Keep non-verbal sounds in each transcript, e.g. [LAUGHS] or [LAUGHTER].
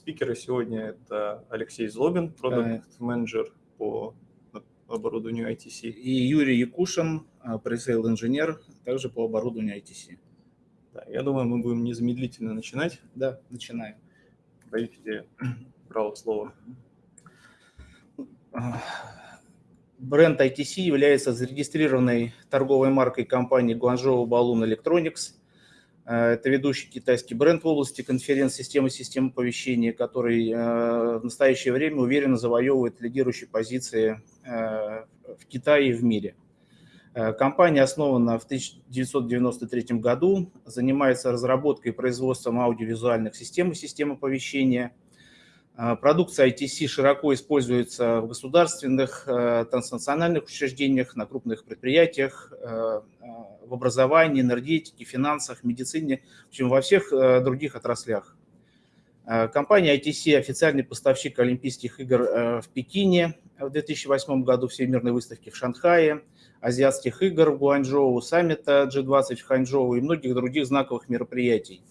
спикеры сегодня это Алексей Злобин, продукт-менеджер по оборудованию ITC. И Юрий Якушин, пресейл инженер, также по оборудованию ITC. Да, я думаю, мы будем незамедлительно начинать. Да, начинаем. Даете [CLEARS THROAT] право слова. Бренд ITC является зарегистрированной торговой маркой компании Guangzhou Balloon Electronics. Это ведущий китайский бренд в области конференц-системы систем оповещения, который э, в настоящее время уверенно завоевывает лидирующие позиции э, в Китае и в мире. Э, компания основана в 1993 году, занимается разработкой и производством аудиовизуальных систем и систем оповещения. Э, продукция ITC широко используется в государственных, э, транснациональных учреждениях, на крупных предприятиях, в образовании, энергетике, финансах, медицине, в общем, во всех других отраслях. Компания ITC – официальный поставщик Олимпийских игр в Пекине в 2008 году, Всемирной выставки в Шанхае – азиатских игр в Гуанчжоу, саммита G20 в Ханчжоу и многих других знаковых мероприятий.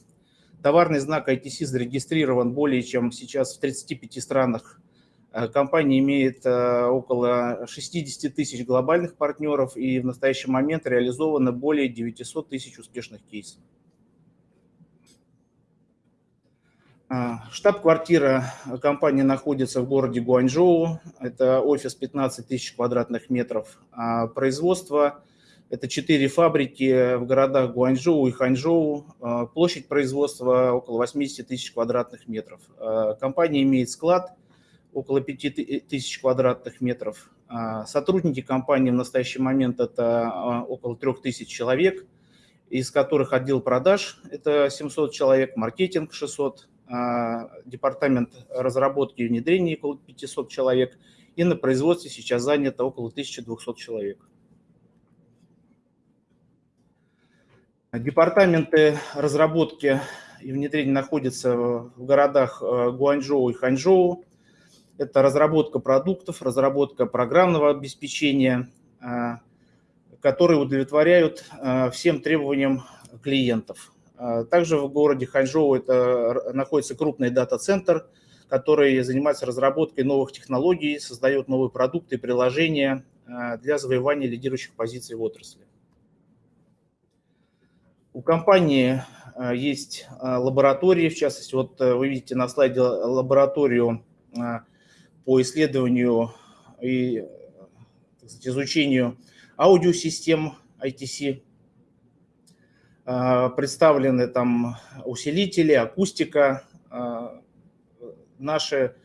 Товарный знак ITC зарегистрирован более чем сейчас в 35 странах. Э, компания имеет э, около 60 тысяч глобальных партнеров и в настоящий момент реализовано более 900 тысяч успешных кейсов. А, штаб-квартира компании находится в городе Гуанчжоу. Это офис 15 тысяч квадратных метров. А производство – это четыре фабрики в городах Гуанчжоу и Ханчжоу. А, площадь производства – около 80 тысяч квадратных метров. Компания имеет склад около 5 тысяч квадратных метров. Сотрудники компании в настоящий момент – это около 3 тысяч человек, из которых отдел продаж – это 700 человек, маркетинг – 600 а, департамент разработки и внедрения около 500 человек, и на производстве сейчас занято около 1200 человек. Департаменты разработки и внедрения находятся в городах э, Гуанчжоу и Ханчжоу. Это разработка продуктов, разработка программного обеспечения, э, которые удовлетворяют э, всем требованиям клиентов. Также в городе Ханчжоу это находится крупный дата-центр, который занимается разработкой новых технологий, создает новые продукты и приложения для завоевания лидирующих позиций в отрасли. У компании а, есть лаборатории, в частности, вот э, вы видите на слайде лабораторию по исследованию и сказать, изучению аудиосистем ITC представлены там усилители, акустика. Наши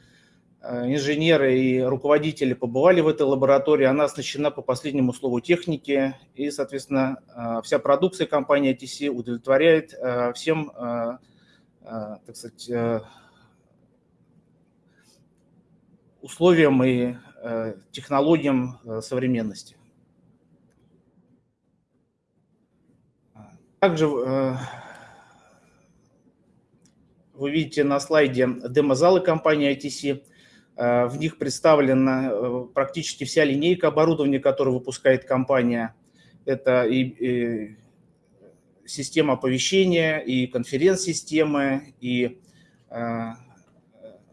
инженеры и руководители побывали в этой лаборатории. Она оснащена по последнему слову техники. И, соответственно, вся продукция компании ITC удовлетворяет всем, так сказать, условиям и технологиям современности. Также э, вы видите на слайде демозалы компании ITC. Э, в них представлена э, практически вся линейка оборудования, которую выпускает компания. Это и, и система оповещения, и конференц-системы, и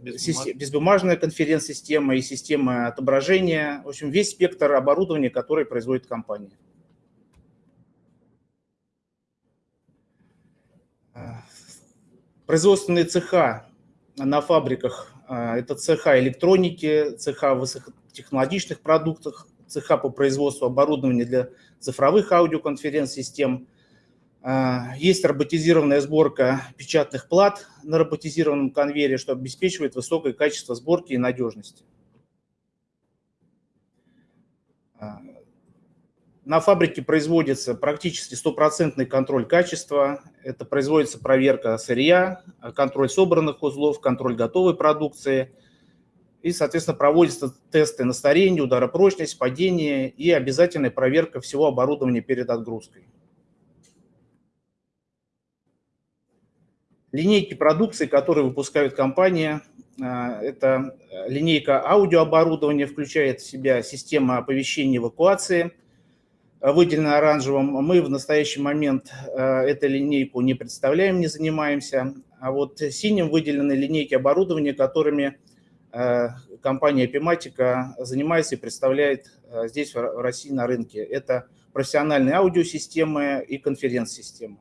Безбумаж... безбумажная конференц-система, и система отображения. В общем, весь спектр оборудования, который производит компания. Производственные цеха на фабриках это цеха электроники, цеха высокотехнологичных продуктов, цеха по производству оборудования для цифровых аудиоконференц-систем. А, есть роботизированная сборка печатных плат на роботизированном конвейере, что обеспечивает высокое качество сборки и надежности. На фабрике производится практически стопроцентный контроль качества. Это производится проверка сырья, контроль собранных узлов, контроль готовой продукции. И, соответственно, проводятся тесты на старение, ударопрочность, падение и обязательная проверка всего оборудования перед отгрузкой. Линейки продукции, которые выпускают компания, а, это линейка аудиооборудования, включает в себя система оповещения эвакуации – выделено оранжевым. Мы в настоящий момент э, эту линейку не представляем, не занимаемся. а вот синим выделены линейки оборудования, которыми компания Epimatica занимается и представляет здесь, в России, на рынке. Это профессиональные аудиосистемы и конференц-системы.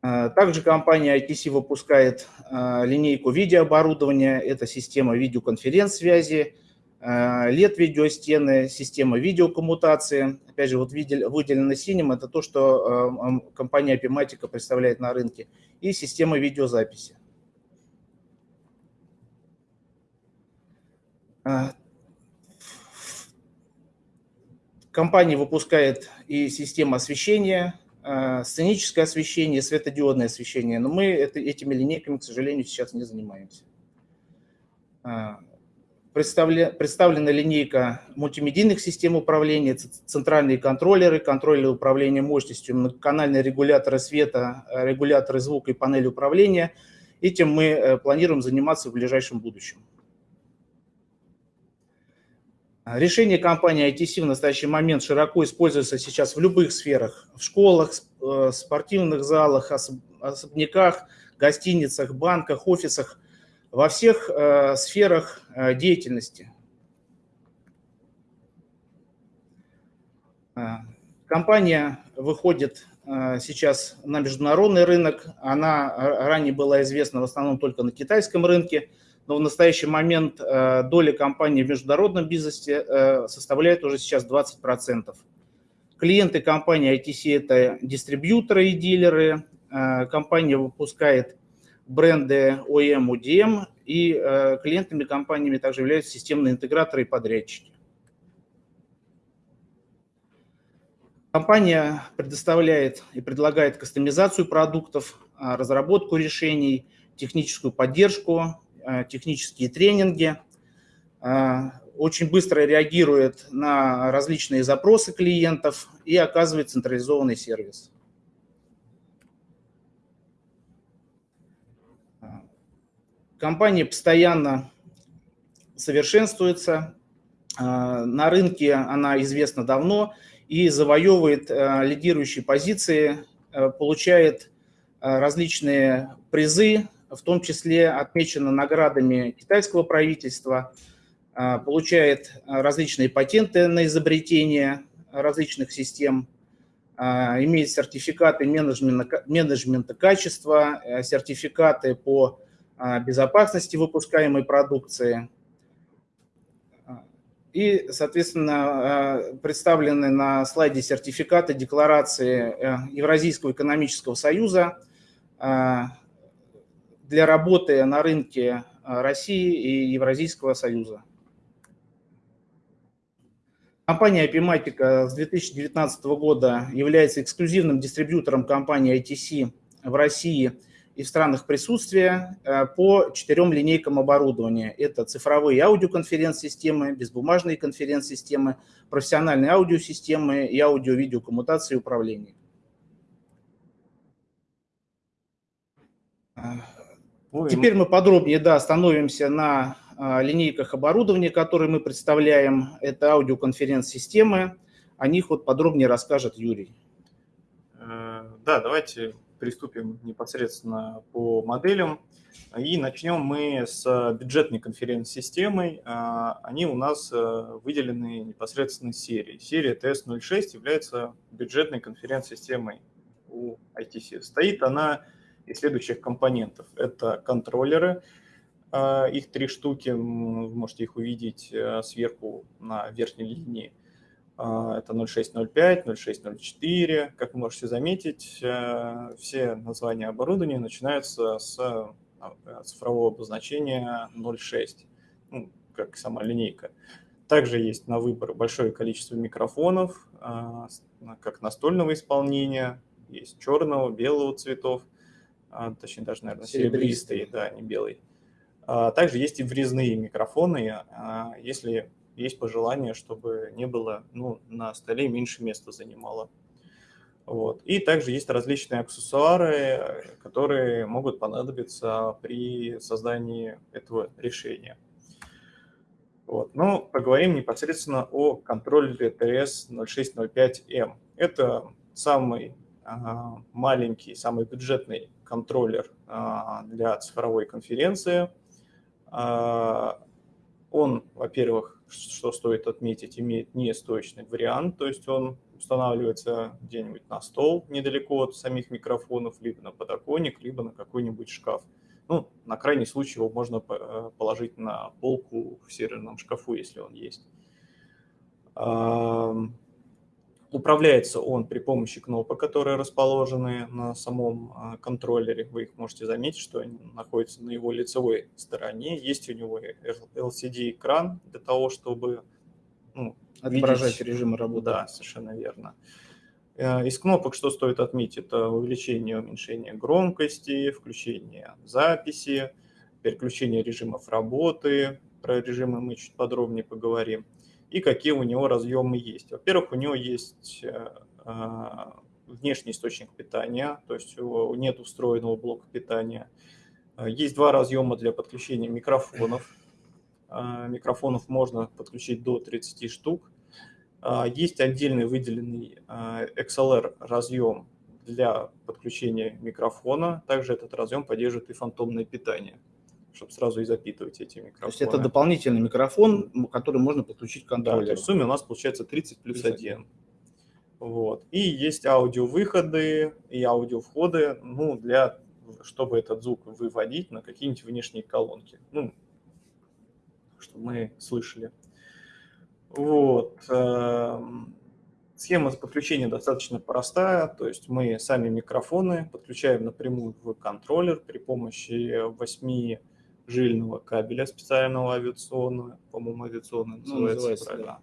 Также компания ITC выпускает линейку видеооборудования. Это система видеоконференц-связи, LED-видеостены, система видеокоммутации. Опять же, вот выделено синим, это то, что компания Epimatica представляет на рынке. И система видеозаписи. Компания выпускает и систему освещения, сценическое освещение, светодиодное освещение, но мы этими линейками, к сожалению, сейчас не занимаемся. Э, представлена линейка мультимедийных систем управления, центральные контроллеры, контроллеры управления мощностью, многоканальные регуляторы света, э, регуляторы звука и панели управления. Этим мы планируем заниматься в ближайшем будущем. Решение компании ITC в настоящий момент широко используется сейчас в любых сферах. В школах, э, спортивных залах, особняках, гостиницах, банках, офисах, во всех э, сферах э, деятельности. Компания выходит сейчас на международный рынок. Она ранее была известна в основном только на китайском рынке – но в настоящий момент э, доля компании в международном бизнесе э, составляет уже сейчас 20%. Клиенты компании ITC – это дистрибьюторы и дилеры. Э, компания выпускает бренды OEM, UDM, и клиентами компаниями также являются системные интеграторы и подрядчики. Компания предоставляет и предлагает кастомизацию продуктов, разработку решений, техническую поддержку, Э, технические тренинги, э, очень быстро реагирует на различные запросы клиентов и оказывает централизованный сервис. Компания постоянно совершенствуется. Э, на рынке она известна давно и завоевывает лидирующие позиции, получает различные призы в том числе отмечена наградами китайского правительства, а, получает различные патенты на изобретение различных систем, а, имеет сертификаты менеджмента, менеджмента качества, э, сертификаты по а, безопасности выпускаемой продукции. И, соответственно, представлены на слайде сертификаты декларации э, Евразийского экономического союза, для работы на рынке а, России и Евразийского союза. Компания Epimatica с 2019 года является эксклюзивным дистрибьютором компании ITC в России и в странах присутствия а, по четырем линейкам оборудования. Это цифровые аудиоконференц-системы, безбумажные конференц-системы, профессиональные аудиосистемы и аудио-видеокоммутации и управления. Ну, Теперь мы подробнее да, остановимся на а, линейках оборудования, которые мы представляем. Это аудиоконференц-системы. О них вот подробнее расскажет Юрий. Э, да, давайте приступим непосредственно по моделям. И начнем мы с бюджетной конференц-системой. А, они у нас э, выделены непосредственно серией. Серия TS06 является бюджетной конференц-системой у ITC. Стоит она из следующих компонентов. Это контроллеры, а, их три штуки, вы можете их увидеть э, сверху на верхней линии. А, это 0605, 0604. Как вы можете заметить, э, все названия оборудования начинаются с а, цифрового обозначения 06, ну, как сама линейка. Также есть на выбор большое количество микрофонов, как настольного исполнения, есть черного, белого цветов, а, точнее даже, наверное, серебристый, серебристый да, не белый. А, также есть и врезные микрофоны, а, если есть пожелание, чтобы не было, ну, на столе меньше места занимало. Вот. И также есть различные аксессуары, которые могут понадобиться при создании этого решения. Вот. Но поговорим непосредственно о контроллере TS0605M. Это самый маленький, самый бюджетный контроллер для цифровой конференции. Он, во-первых, что стоит отметить, имеет нестоечный вариант, то есть он устанавливается где-нибудь на стол недалеко от самих микрофонов, либо на подоконник, либо на какой-нибудь шкаф. Ну, на крайний случай его можно э, положить на полку в серверном шкафу, если он есть. Управляется он при помощи кнопок, которые расположены на самом а, контроллере. Вы их можете заметить, что они находятся на его лицевой стороне. Есть у него LCD-экран для того, чтобы ну, отображать видеть... режимы работы. Да, совершенно верно. Э, из кнопок что стоит отметить? Это увеличение уменьшение громкости, включение записи, переключение режимов работы. Про режимы мы чуть подробнее поговорим и какие у него разъемы есть. Во-первых, у него есть э, э, внешний источник питания, то есть нет устроенного блока питания. Э, есть два разъема для подключения микрофонов. Микрофонов можно подключить до 30 штук. Есть отдельный выделенный XLR разъем для подключения микрофона. Также этот разъем поддерживает и фантомное питание чтобы сразу и запитывать эти микрофоны. То есть это дополнительный микрофон, который можно подключить к контроллеру. Да, в сумме у нас получается 30 плюс 1. Вот. И есть аудиовыходы и аудиовходы, ну, для, чтобы этот звук выводить на какие-нибудь внешние колонки. Ну, чтобы мы слышали. Вот. Эм, схема подключения достаточно простая, то есть мы сами микрофоны подключаем напрямую в контроллер при помощи 8 жильного кабеля специального авиационного, по-моему, авиационный называется, ну, называется правильно. Да.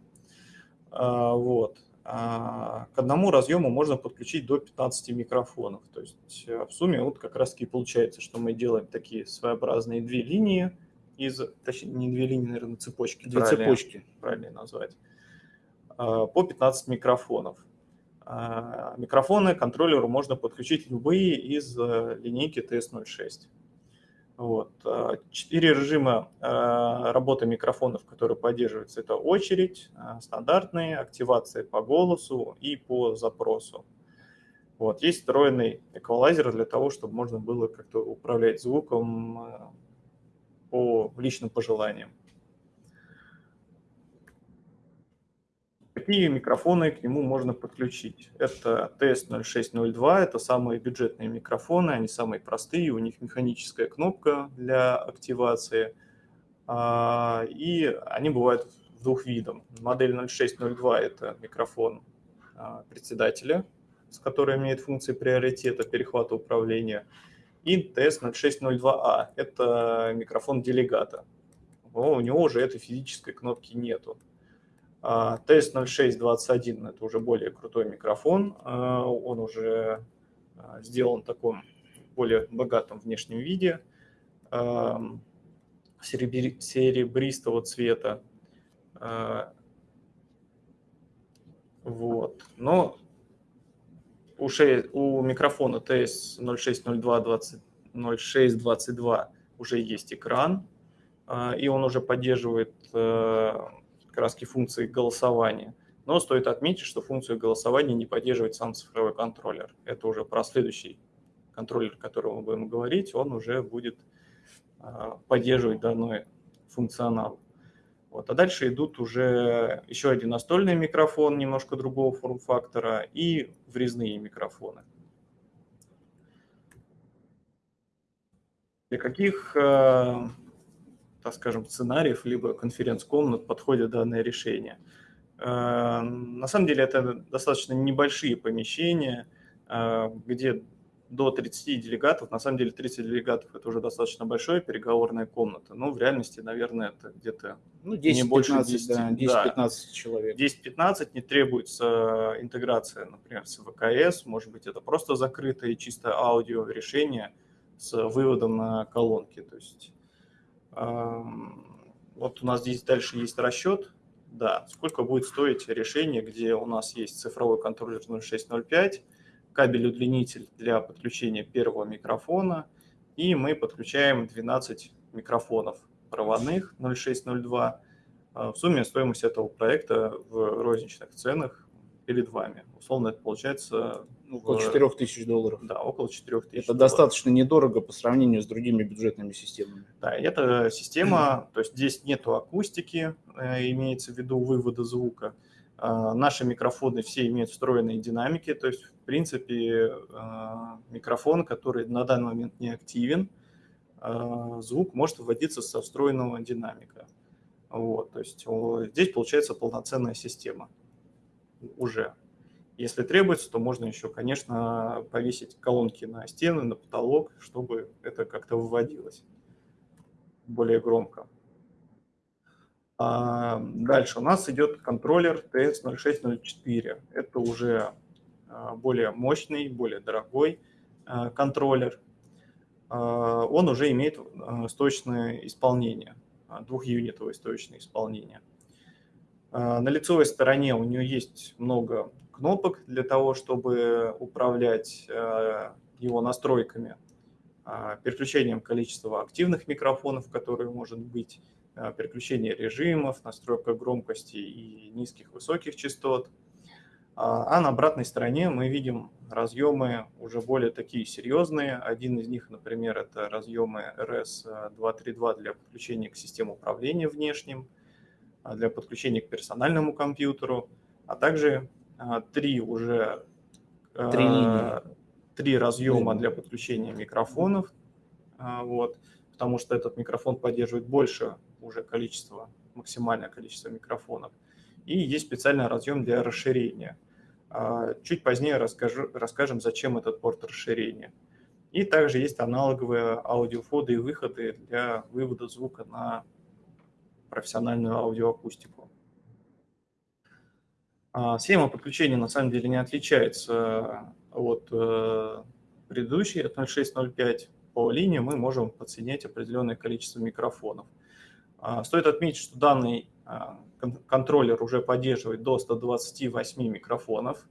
А, вот. А, к одному разъему можно подключить до 15 микрофонов. То есть э, в сумме вот как раз таки получается, что мы делаем такие своеобразные две линии из, точнее, не две линии, наверное, цепочки. Две цепочки. Правильно назвать. А, по 15 микрофонов. А, микрофоны контроллеру можно подключить любые из э, линейки TS06. Вот. А, четыре режима а, работы микрофонов, которые поддерживаются, это очередь, а, стандартные, активация по голосу и по запросу. Вот. Есть встроенный эквалайзер для того, чтобы можно было как-то управлять звуком по личным пожеланиям. Какие микрофоны к нему можно подключить? Это TS0602, это самые бюджетные микрофоны, они самые простые, у них механическая кнопка для активации, а, и они бывают в двух видах. Модель 0602 – это микрофон а, председателя, с которой имеет функции приоритета перехвата управления, и TS0602A – это микрофон делегата. у него уже этой физической кнопки нету. TS0621 – это уже более крутой микрофон, а, он уже а, сделан в таком более богатом внешнем виде, серебристого цвета. А, вот. Но у, 6, у микрофона TS0602-0622 уже есть экран, и он уже поддерживает краски функции голосования. Но стоит отметить, что функцию голосования не поддерживает сам цифровой контроллер. Это уже про следующий контроллер, о котором мы будем говорить, он уже будет а, поддерживать данный функционал. Вот. А дальше идут уже еще один настольный микрофон немножко другого форм-фактора и врезные микрофоны. Для каких а, так скажем, сценариев, либо конференц-комнат подходит данное решение. Э, на самом деле это достаточно небольшие помещения, э, где до 30 делегатов, на самом деле 30 делегатов это уже достаточно большая переговорная комната, но в реальности, наверное, это где-то ну, 10, не больше 10, да, 10-15 да, человек. 10-15 не требуется интеграция, например, с ВКС, может быть, это просто закрытое чисто аудио решение с выводом на колонки, то есть вот у нас здесь дальше есть расчет, да, сколько будет стоить решение, где у нас есть цифровой контроллер 0605, кабель-удлинитель для подключения первого микрофона, и мы подключаем 12 микрофонов проводных 0602. А, в сумме стоимость этого проекта в розничных ценах перед вами. Условно это получается... Ну, около 4 тысяч долларов. Да, около 4 тысяч Это долларов. достаточно недорого по сравнению с другими бюджетными системами. Да, это система, то есть здесь нету акустики, э, имеется в виду вывода звука. А, наши микрофоны все имеют встроенные динамики, то есть, в принципе, а, микрофон, который на данный момент не активен, звук может выводиться со встроенного динамика. Вот, то есть здесь получается полноценная система уже. Если требуется, то можно еще, конечно, повесить колонки на стены, на потолок, чтобы это как-то выводилось более громко. А дальше у нас идет контроллер TS0604. Это уже а, более мощный, более дорогой а, контроллер. Он уже имеет стоечное исполнение, двухюнитовое стоечное исполнение. На лицевой стороне у нее есть много кнопок для того, чтобы управлять его настройками, переключением количества активных микрофонов, которые может быть, Э, переключение режимов, настройка громкости и низких, высоких частот. А, а на обратной стороне мы видим разъемы уже более такие серьезные. Один из них, например, это разъемы RS-232 для подключения к системе управления внешним, а, для подключения к персональному компьютеру, а также а, три уже три, три разъема для подключения микрофонов. Вот, потому что этот микрофон поддерживает больше уже количество, максимальное количество микрофонов. И есть специальный разъем для расширения. А, чуть позднее расскажу, расскажем, зачем этот порт расширения. И также есть аналоговые аудиофоды и выходы для вывода звука на профессиональную аудиоакустику. А, схема подключения на самом деле не отличается от э, предыдущей, от 0605. По линии мы можем подсоединять определенное количество микрофонов. А, стоит отметить, что данный а, контроллер уже поддерживает до 128 микрофонов,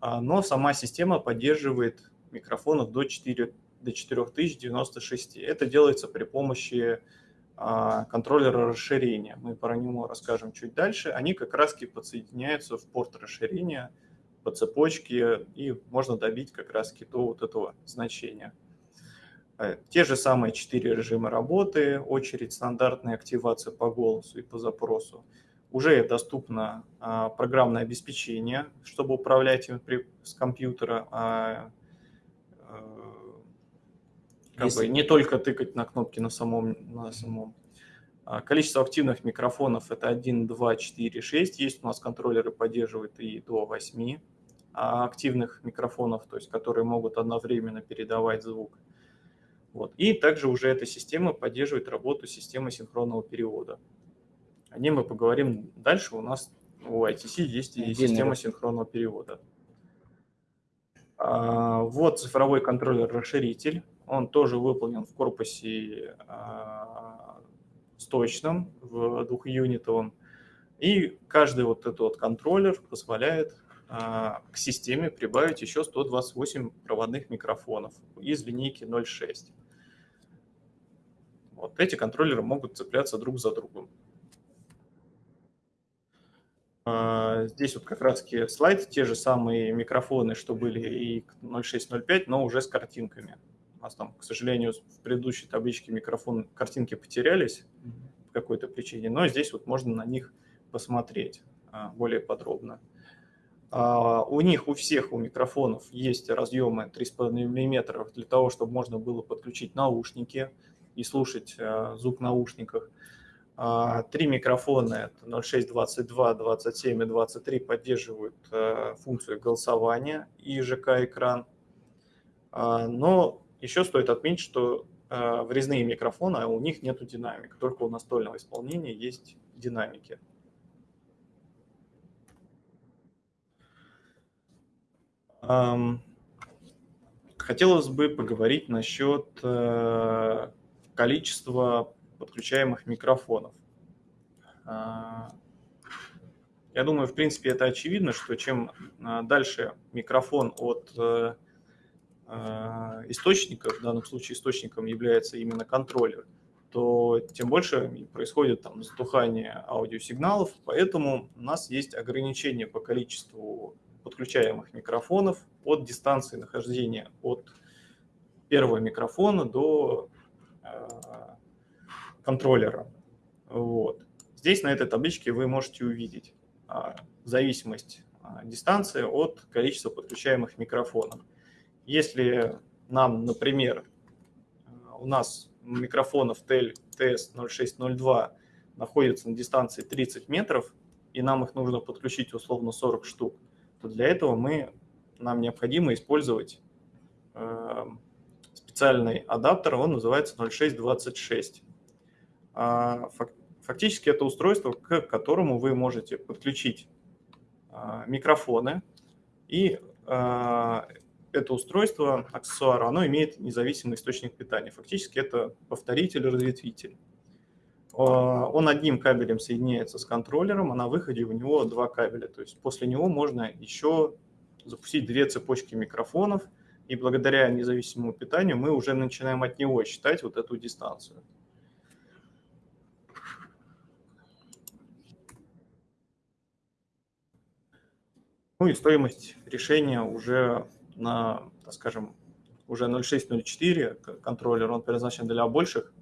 но сама система поддерживает микрофонов до, 4, до 4096. Это делается при помощи контроллера расширения. Мы про него расскажем чуть дальше. Они как раз подсоединяются в порт расширения по цепочке, и можно добить как раз до вот этого значения. Э, те же самые четыре режима работы, очередь, стандартная активация по голосу и по запросу. Уже доступно а, программное обеспечение, чтобы управлять им с компьютера, а, а, как Если... бы не только тыкать на кнопки на самом. На самом. А, количество активных микрофонов это 1, 2, 4, 6. Есть у нас контроллеры поддерживают и до 8 активных микрофонов, то есть которые могут одновременно передавать звук. Вот. И также уже эта система поддерживает работу системы синхронного перевода. О ней мы поговорим дальше. У нас у ITC есть и система синхронного перевода. А, вот цифровой контроллер-расширитель. Он тоже выполнен в корпусе а, стоечном, в двухюнитовом. И каждый вот этот вот контроллер позволяет а, к системе прибавить еще 128 проводных микрофонов из линейки 0.6. Вот эти контроллеры могут цепляться друг за другом. А, здесь вот как раз слайд, те же самые микрофоны, что были и 0605, но уже с картинками. У нас там, к сожалению, в предыдущей табличке микрофон, картинки потерялись по какой-то причине, но здесь вот можно на них посмотреть а, более подробно. А, у них, у всех, у микрофонов есть разъемы 3,5 мм для того, чтобы можно было подключить наушники, и слушать э, звук в наушниках. А, три микрофона, это 06, 22, 27 и 23, поддерживают функцию голосования и ЖК-экран. А, но еще стоит отметить, что э, врезные микрофоны, а у них нет динамик, только у настольного исполнения есть динамики. Хотелось бы поговорить насчет количество подключаемых микрофонов. А, я думаю, в принципе, это очевидно, что чем а, дальше микрофон от э, источника, в данном случае источником является именно контроллер, то тем больше происходит там затухание аудиосигналов, поэтому у нас есть ограничение по количеству подключаемых микрофонов от дистанции нахождения от первого микрофона до э, контроллера. Вот. Здесь на этой табличке вы можете увидеть э, зависимость э, дистанции от количества подключаемых микрофонов. Если нам, например, у нас микрофонов TEL TS0602 находится на дистанции 30 метров, и нам их нужно подключить условно 40 штук, то для этого мы, нам необходимо использовать э, специальный адаптер, он называется 0626. А, фактически это устройство, к которому вы можете подключить э, микрофоны, и э, это устройство, аксессуар, оно имеет независимый источник питания. Фактически это повторитель-разветвитель. Он одним кабелем соединяется с контроллером, а на выходе у него два кабеля. То есть после него можно еще запустить две цепочки микрофонов, и благодаря независимому питанию мы уже начинаем от него считать вот эту дистанцию. Ну и стоимость решения уже на, так скажем, уже 0.6-0.4 контроллер, он предназначен для больших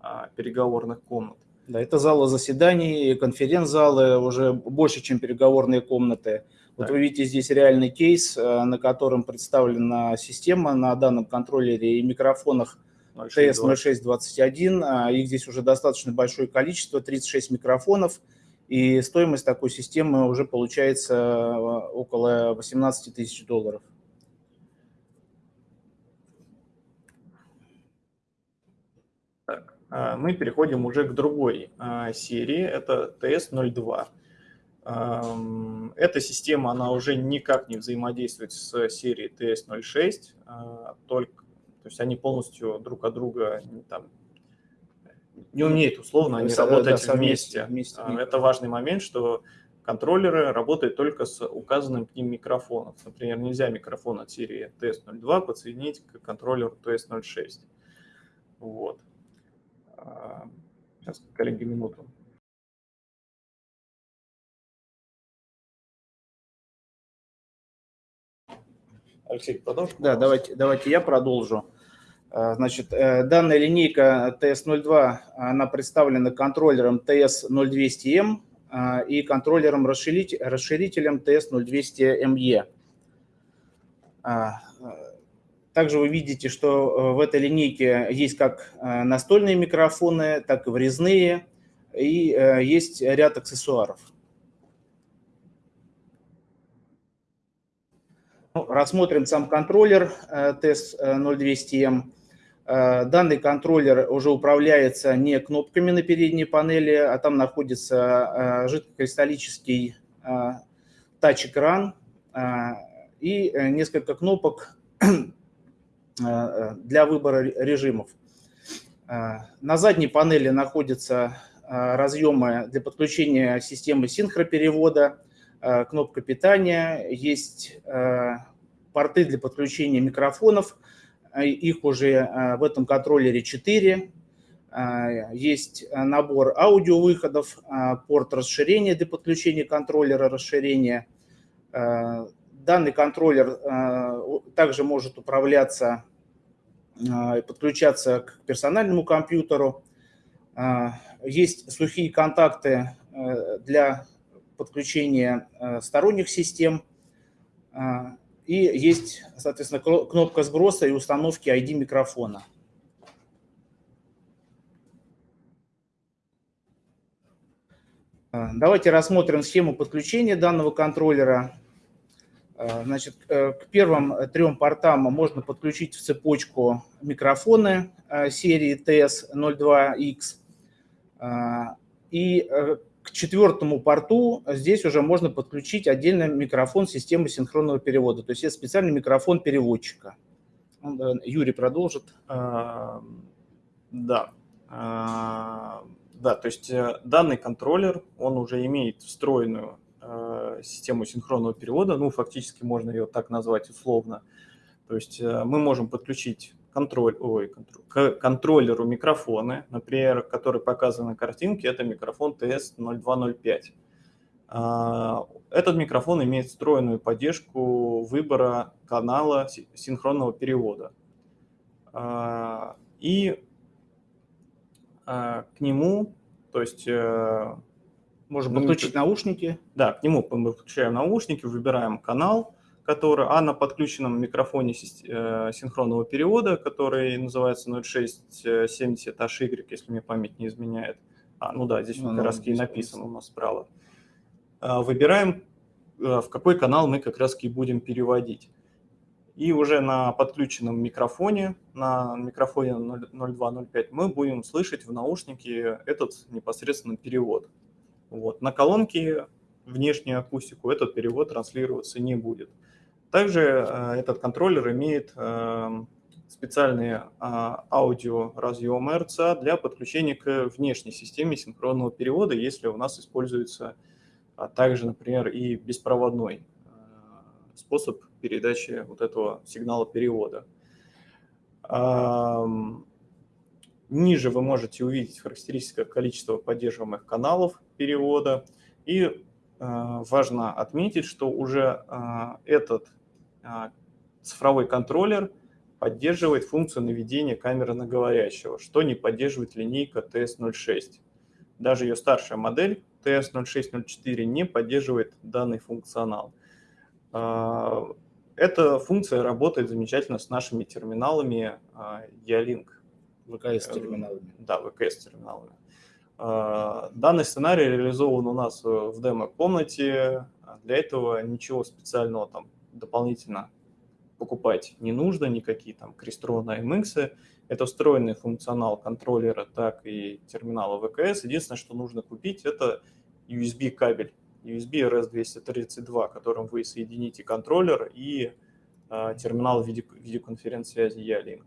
а, переговорных комнат. Да, это залы заседаний, конференц-залы, уже больше, чем переговорные комнаты. Вот да. вы видите здесь реальный кейс, э, на котором представлена система на данном контроллере и микрофонах TS0621. А, их здесь уже достаточно большое количество, 36 микрофонов. И стоимость такой системы уже получается э, около 18 тысяч долларов. А, мы переходим уже к другой а, серии, это TS02. Эта система, она уже никак не взаимодействует с серией TS06, а, только, то есть они полностью друг от друга там, не умеют условно они работать да, вместе. вместе. Это важный момент, что контроллеры работают только с указанным к ним микрофоном. Например, нельзя микрофон от серии TS02 подсоединить к контроллеру TS06. Вот. Сейчас, коллеги, минуту. Алексей, продолжим? Да, давайте, давайте я продолжу. А, значит, э, данная линейка TS02, она представлена контроллером TS0200M а, и контроллером расширителем TS0200ME. Также вы видите, что э, в этой линейке есть как э, настольные микрофоны, так и врезные, и э, есть ряд аксессуаров. Ну, рассмотрим сам контроллер TES0200M. Данный контроллер уже управляется не кнопками на передней панели, а там находится жидкокристаллический тач-экран и несколько кнопок [CLEARS THROAT] для выбора режимов. Э, на задней панели находятся э, разъемы для подключения системы синхроперевода, кнопка питания, есть порты для подключения микрофонов, их уже в этом контроллере 4, есть набор аудиовыходов, порт расширения для подключения контроллера расширения, Данный контроллер э, также может управляться э, и подключаться к персональному компьютеру. Э, есть сухие контакты для подключения сторонних систем. И есть, соответственно, кнопка сброса и установки ID микрофона. Давайте рассмотрим схему подключения данного контроллера. Э, значит, э, к первым трем портам можно подключить в цепочку микрофоны э, серии TS02X. И к четвертому порту здесь уже можно подключить отдельный микрофон системы синхронного перевода. То есть это специальный микрофон переводчика. Юрий продолжит. Да. Да, то есть данный контроллер, он уже имеет встроенную Э, систему синхронного перевода, ну, фактически можно ее так назвать условно. То есть э, мы можем подключить контроль, ой, контроль, к контроллеру микрофоны, например, который показан на картинке, это микрофон TS0205. А, этот микрофон имеет встроенную поддержку выбора канала синхронного перевода. А, и а, к нему, то есть... Э, Можем подключить наушники. Да, к нему мы подключаем наушники, выбираем канал, который, а на подключенном микрофоне э, синхронного перевода, который называется 0670HY, если мне память не изменяет. А, ну да, здесь ну, как раз и написано у нас справа. А, выбираем, э, в какой канал мы как раз и будем переводить. И уже на подключенном микрофоне, на микрофоне 0205, мы будем слышать в наушнике этот непосредственно перевод. Вот. На колонке внешнюю акустику этот перевод транслироваться не будет. Также э, этот контроллер имеет э, специальные а, аудиоразъемы RCA для подключения к внешней системе синхронного перевода, если у нас используется а также, например, и беспроводной э, способ передачи вот этого сигнала перевода. Ниже вы можете увидеть характеристика количества поддерживаемых каналов перевода. И важно отметить, что уже этот а, цифровой контроллер поддерживает функцию наведения камеры на говорящего, что не поддерживает линейка TS06. Даже ее старшая модель TS0604 не поддерживает данный функционал. А, эта функция работает замечательно с нашими терминалами E-Link. VKS-терминалами. Да, VKS-терминалами. А, данный сценарий реализован у нас в демо-комнате. Для этого ничего специального там дополнительно покупать не нужно, никакие там Crestron AMX. Это встроенный функционал контроллера, так и терминала ВКС. Единственное, что нужно купить, это USB кабель, USB RS-232, которым вы соедините контроллер и э, терминал виде, видеоконференц-связи E-Link.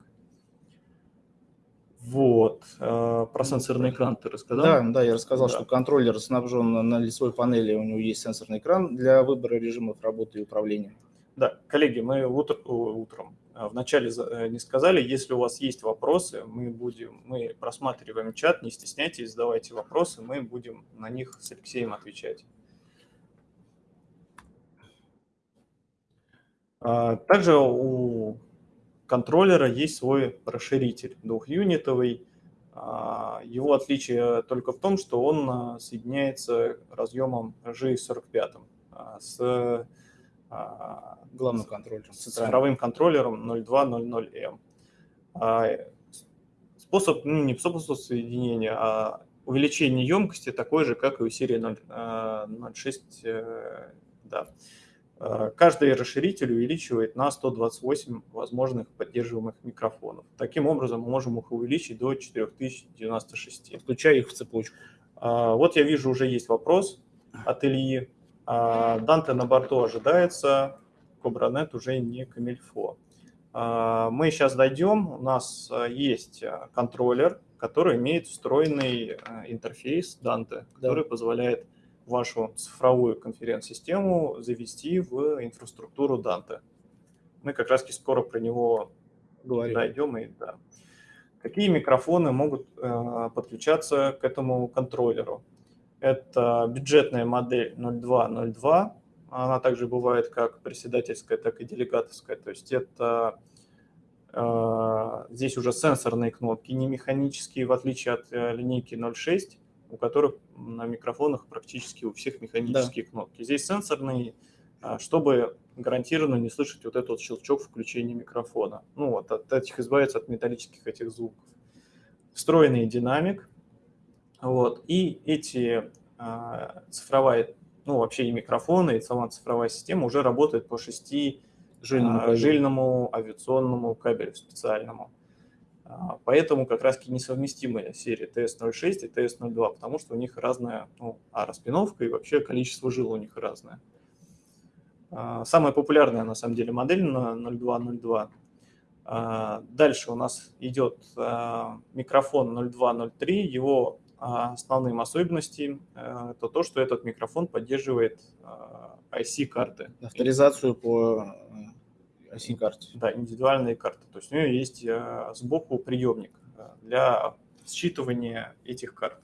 Вот. Э, про сенсорный экран ты рассказал? Да, да, я рассказал, да. что контроллер снабжен на лицевой панели, у него есть сенсорный экран для выбора режимов работы и управления. Да, коллеги, мы утр, утром а, вначале э, не сказали, если у вас есть вопросы, мы будем, мы просматриваем чат, не стесняйтесь, задавайте вопросы, мы будем на них с Алексеем отвечать. А, также у контроллера есть свой расширитель двухюнитовый. А, его отличие только в том, что он соединяется разъемом G45 с а, главным контроллером. С цифровым контроллером 0200M. А, способ, ну не способ соединения, а увеличение емкости такой же, как и у серии 0.6. Э, да. Каждый расширитель увеличивает на 128 возможных поддерживаемых микрофонов. Таким образом, мы можем их увеличить до 4096. Включая их в цепочку. Вот я вижу, уже есть вопрос от Ильи. А, Данте на борту ожидается, Кобранет уже не камильфо. Мы сейчас дойдем, у нас есть контроллер, который имеет встроенный интерфейс Данте, который да. позволяет вашу цифровую конференц-систему завести в инфраструктуру Данте. Мы как раз скоро про него Говорим. дойдем. И, да. Какие микрофоны могут э, подключаться к этому контроллеру? Это бюджетная модель 0202. Она также бывает как председательская, так и делегаторская. То есть это э, здесь уже сенсорные кнопки, не механические, в отличие от э, линейки 06, у которых на микрофонах практически у всех механические да. кнопки. Здесь сенсорные, э, чтобы гарантированно не слышать вот этот вот щелчок включения микрофона. Ну вот, от этих избавиться от металлических этих звуков. Встроенный динамик, вот. И эти а, цифровая, ну вообще и микрофоны, и сама цифровая система уже работает по шести жильному, а, жильному авиационному кабелю специальному. А, поэтому как раз несовместимая серия TS06 и TS02, потому что у них разная ну, а распиновка и вообще количество жил у них разное. Самая популярная на самом деле модель на 0202. Дальше у нас идет микрофон 0203, его а основным особенностью э, это то, что этот микрофон поддерживает IC-карты. Авторизацию по SIM-карте. Да, индивидуальные карты. То есть у нее есть э, сбоку приемник э, для считывания этих карт.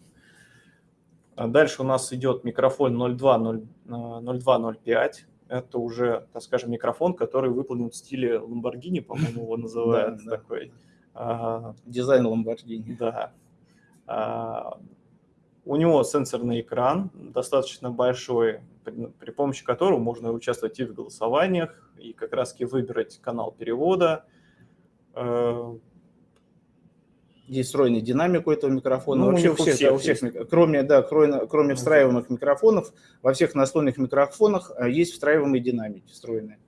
А дальше у нас идет микрофон 0205. Это уже, так скажем, микрофон, который выполнен в стиле Lamborghini, по-моему, его [LAUGHS] называют такой. А, Дизайн Lamborghini. Да. У него сенсорный экран, достаточно большой, при помощи которого можно участвовать и в голосованиях, и как раз выбрать канал перевода. Э, Есть встроенный динамик у этого микрофона. Ну, Вообще у всех, всех, да, у всех кроме, да, кроме, кроме встраиваемых микрофонов, во всех настольных микрофонах э, есть встраиваемые динамики встроенные.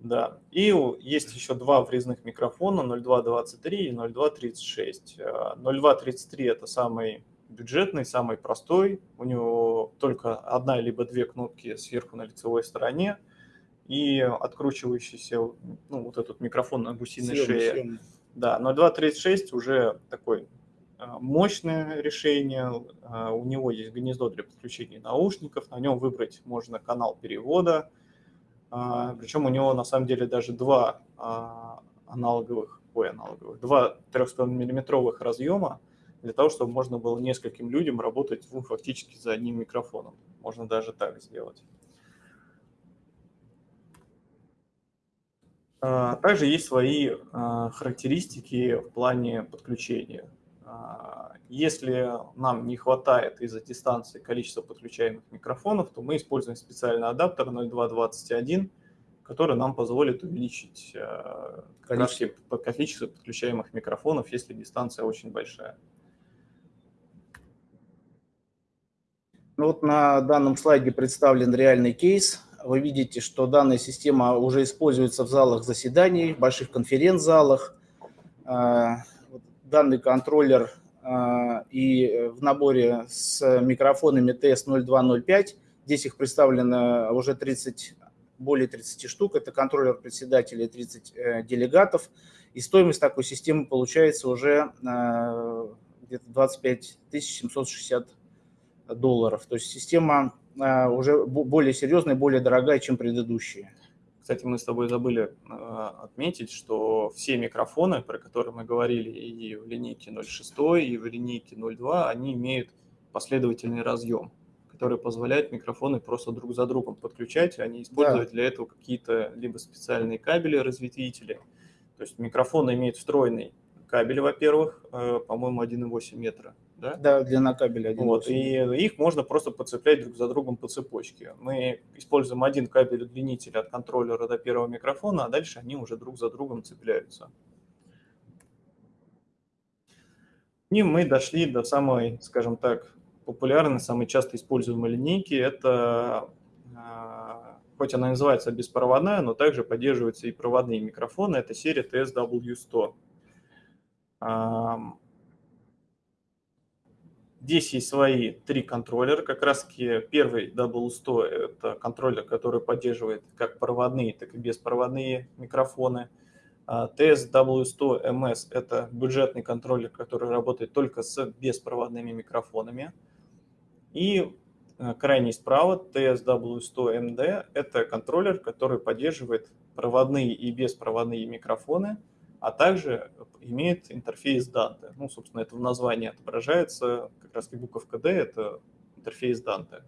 Да, и есть еще два врезных микрофона 0223 и 0236. 0233 э, это самый бюджетный, самый простой. У него только одна либо две кнопки сверху на лицевой стороне и откручивающийся ну, вот этот микрофон на гусиной съемный, шее. Съемный. Да, 0236 уже такой а, мощное решение. А, у него есть гнездо для подключения наушников. На нем выбрать можно канал перевода. А, Причем у него на самом деле даже два аналоговых, ой, аналоговых, два 3,5 миллиметровых разъема для того, чтобы можно было нескольким людям работать ну, фактически за одним микрофоном. Можно даже так сделать. А, также есть свои а, характеристики в плане подключения. А, если нам не хватает из-за дистанции количества подключаемых микрофонов, то мы используем специальный адаптер 0221, который нам позволит увеличить количество, количество подключаемых микрофонов, если дистанция очень большая. Ну вот на данном слайде представлен реальный кейс. Вы видите, что данная система уже используется в залах заседаний, в больших конференц-залах. А, данный контроллер а, и в наборе с микрофонами TS0205. Здесь их представлено уже 30, более 30 штук. Это контроллер председателя и 30 э, делегатов. И стоимость такой системы получается уже а, где-то 25 760 долларов. То есть система а, уже более серьезная, более дорогая, чем предыдущие. Кстати, мы с тобой забыли а, отметить, что все микрофоны, про которые мы говорили и в линейке 0.6, и в линейке 0.2, они имеют последовательный разъем, который позволяет микрофоны просто друг за другом подключать, а не использовать да. для этого какие-то либо специальные кабели, разветвители. То есть микрофон имеет встроенный кабель, во-первых, э, по-моему, 1,8 метра, да? Да, длина кабеля. Вот, и их можно просто подцеплять друг за другом по цепочке. Мы используем один кабель удлинителя от контроллера до первого микрофона, а дальше они уже друг за другом цепляются. И мы дошли до самой, скажем так, популярной, самой часто используемой линейки. Это, а, хоть она называется беспроводная, но также поддерживаются и проводные микрофоны. Это серия TSW100. Здесь есть свои три контроллера. Как раз таки первый W100 – это контроллер, который поддерживает как проводные, так и беспроводные микрофоны. TSW100MS – это бюджетный контроллер, который работает только с беспроводными микрофонами. И э, крайний справа TSW100MD – это контроллер, который поддерживает проводные и беспроводные микрофоны – а также имеет интерфейс Dante. Ну, собственно, это в названии отображается, как раз и буковка D – это интерфейс Dante.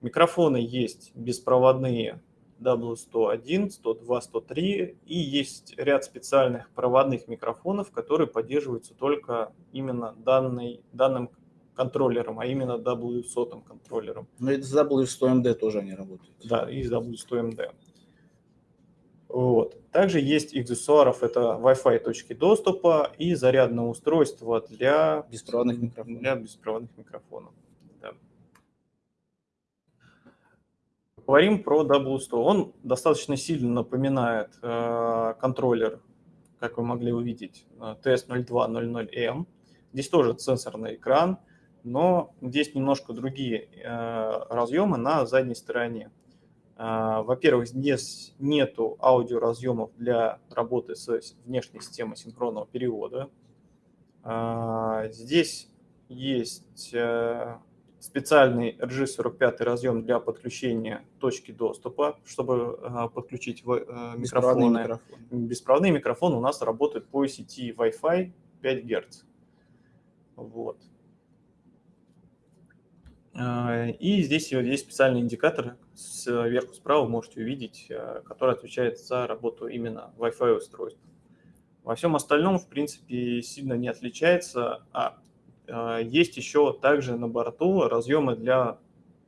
Микрофоны есть беспроводные W101, 102, 103, и есть ряд специальных проводных микрофонов, которые поддерживаются только именно данной, данным контроллером, а именно W100 контроллером. Но и с W100MD тоже они работают. Да, и с W100MD. Вот. Также есть аксессуаров, это Wi-Fi точки доступа и зарядное устройство для беспроводных микрофонов. Для беспроводных микрофонов. Да. Говорим про W100. Он достаточно сильно напоминает э, контроллер, как вы могли увидеть, TS0200M. Здесь тоже сенсорный экран, но здесь немножко другие э, разъемы на задней стороне. А, во-первых, здесь нету аудиоразъемов для работы с внешней системой синхронного перевода. А, здесь есть э, специальный RG45 разъем для подключения точки доступа, чтобы э, подключить микрофоны. микрофоны. Беспроводные микрофоны у нас работают по сети Wi-Fi 5 Гц. Вот. И здесь есть специальный индикатор, сверху справа можете увидеть, который отвечает за работу именно Wi-Fi устройств. Во всем остальном, в принципе, сильно не отличается. А, а есть еще также на борту разъемы для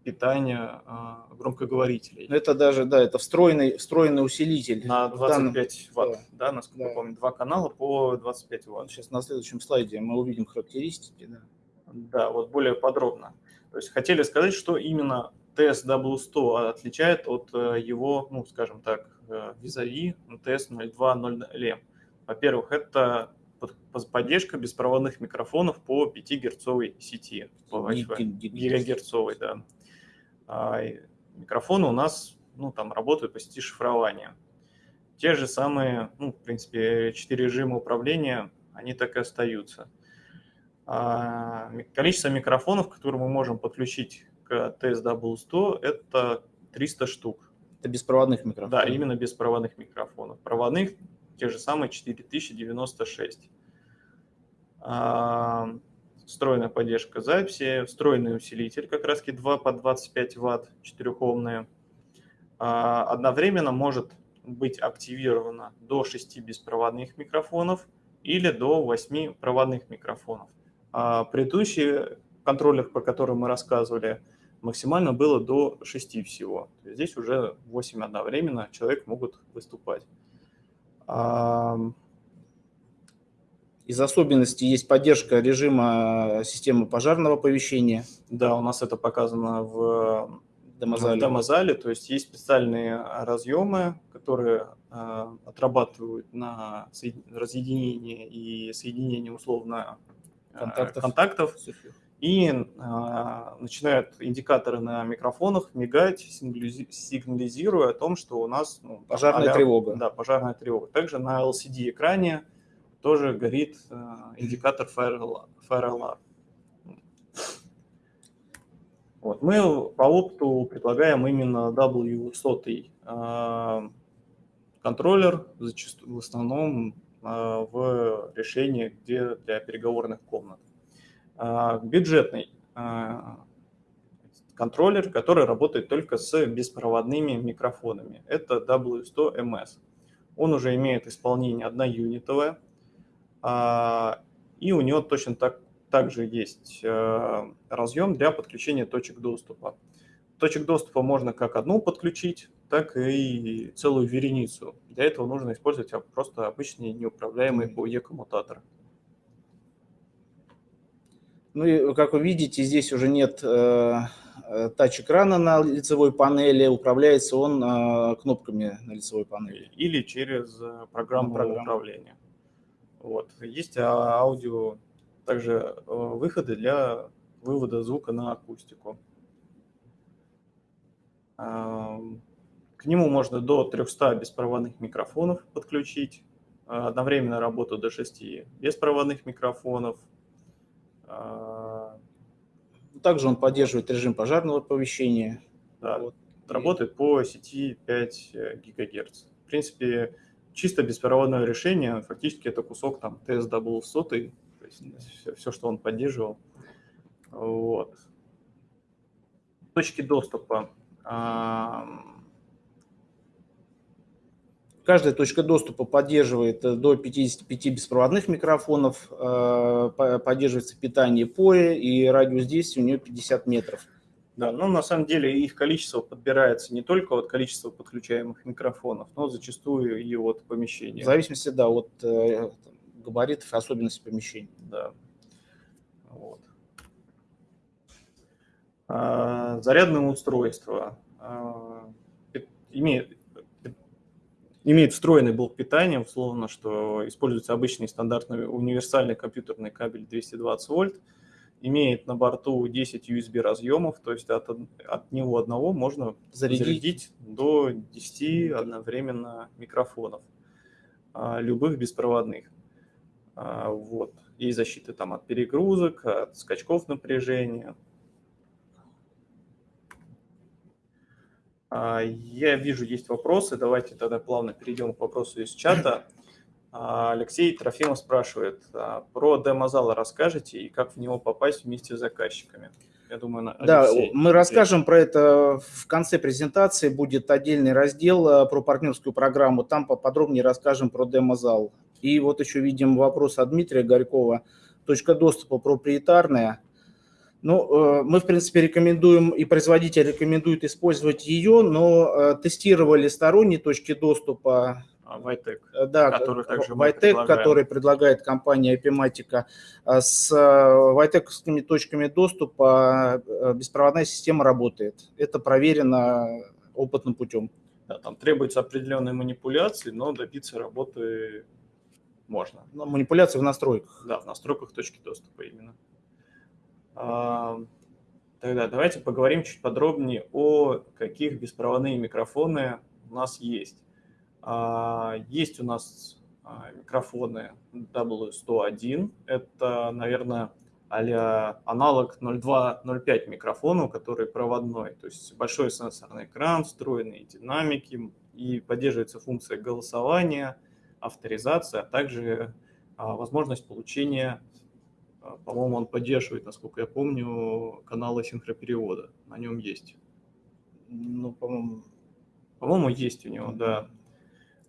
питания громкоговорителей. Это даже, да, это встроенный, встроенный усилитель. На 25 данном... ватт, да, да насколько да. я помню, два канала по 25 ватт. Сейчас на следующем слайде мы увидим характеристики. Да, да вот более подробно. То есть хотели сказать, что именно TSW100 отличает от э, его, ну, скажем так, э, визави TS0200M. Во-первых, это поддержка беспроводных микрофонов по 5 герцовой сети, по гигагерцовой, да. А микрофоны у нас, ну, там работают по сети шифрования. Те же самые, ну, в принципе, четыре режима управления, они так и остаются. А количество микрофонов, которые мы можем подключить к TSW100, это 300 штук. Это беспроводных микрофонов? Да, именно беспроводных микрофонов. Проводных те же самые 4096. А, встроенная поддержка записи, встроенный усилитель, как раз 2 по 25 ватт, 4-омные. А, одновременно может быть активировано до 6 беспроводных микрофонов или до 8 проводных микрофонов. А предыдущие контроллер, по которым мы рассказывали, максимально было до 6 всего. Здесь уже 8 одновременно человек могут выступать. Из особенностей есть поддержка режима системы пожарного оповещения. Да, у нас это показано в демозале. В демозале то есть есть специальные разъемы, которые э, отрабатывают на разъединение и соединение условно э, контактов. контактов и э, начинают индикаторы на микрофонах мигать, сигнализируя о том, что у нас ну, пожарная а тревога. Да, пожарная тревога. Также на LCD-экране тоже горит э, индикатор Fire Alarm. Вот. Мы по опыту предлагаем именно W100 э, контроллер, зачастую, в основном в решении, где для переговорных комнат. А, бюджетный а, контроллер, который работает только с беспроводными микрофонами. Это W100MS. Он уже имеет исполнение одноюнитовое, а, и у него точно так, также есть разъем для подключения точек доступа. Точек доступа можно как одну подключить, так и целую вереницу. Для этого нужно использовать просто обычные неуправляемые POE-коммутаторы. Ну и, как вы видите, здесь уже нет э, э, тач-экрана на лицевой панели, управляется он э, кнопками на лицевой панели. Или через э, программу, программу. управления. Вот. Есть а, аудио, также э, выходы для вывода звука на акустику. К нему можно до 300 беспроводных микрофонов подключить, одновременно работу до 6 беспроводных микрофонов, а, также он поддерживает режим пожарного оповещения. Да, вот. работает по сети 5 э, ГГц. В принципе, чисто беспроводное решение, фактически это кусок там TSW100, то есть все, все, что он поддерживал. Вот. Точки доступа. Каждая точка доступа поддерживает э, до 55 беспроводных микрофонов, э, поддерживается питание POE и радиус действия у нее 50 метров. Да, но на самом деле их количество подбирается не только от количества подключаемых микрофонов, но зачастую и от помещения. В зависимости, да, от э, габаритов и особенностей помещения. Да. Вот. А, зарядное устройство а, имеет имеет встроенный блок питания, условно, что используется обычный стандартный универсальный компьютерный кабель 220 вольт, имеет на борту 10 USB разъемов, то есть от, от него одного можно зарядить, зарядить до 10 одновременно микрофонов, а, любых беспроводных. Вот. И защиты там от перегрузок, от скачков напряжения. Я вижу, есть вопросы. Давайте тогда плавно перейдем к вопросу из чата. [CLEARS THROAT] А, Алексей Трофимов спрашивает, а, про демозал расскажете и как в него попасть вместе с заказчиками? Я думаю, да, мы расскажем про это в конце презентации. Будет отдельный раздел про партнерскую программу. Там поподробнее расскажем про демозал. И вот еще видим вопрос от Дмитрия Горькова. Точка доступа проприетарная. Ну, э, мы, в принципе, рекомендуем, и производитель рекомендует использовать ее, но э, тестировали сторонние точки доступа. Vitec, а, э, да, который также Vitec, который предлагает компания Epimatica. С Vitec точками доступа беспроводная система работает. Это проверено опытным путем. Да, там требуются определенные манипуляции, но добиться работы можно. Но манипуляции в настройках. Да, в настройках точки доступа именно. Тогда давайте поговорим чуть подробнее о каких беспроводные микрофоны у нас есть. А, есть у нас а, микрофоны W101. Это, наверное, а аналог 02.05 микрофону, который проводной. То есть большой сенсорный экран, встроенные динамики и поддерживается функция голосования, авторизация, а также возможность получения а, по-моему, он поддерживает, насколько я помню, каналы синхроперевода. На нем есть. Ну, по-моему... По-моему, есть у него, да.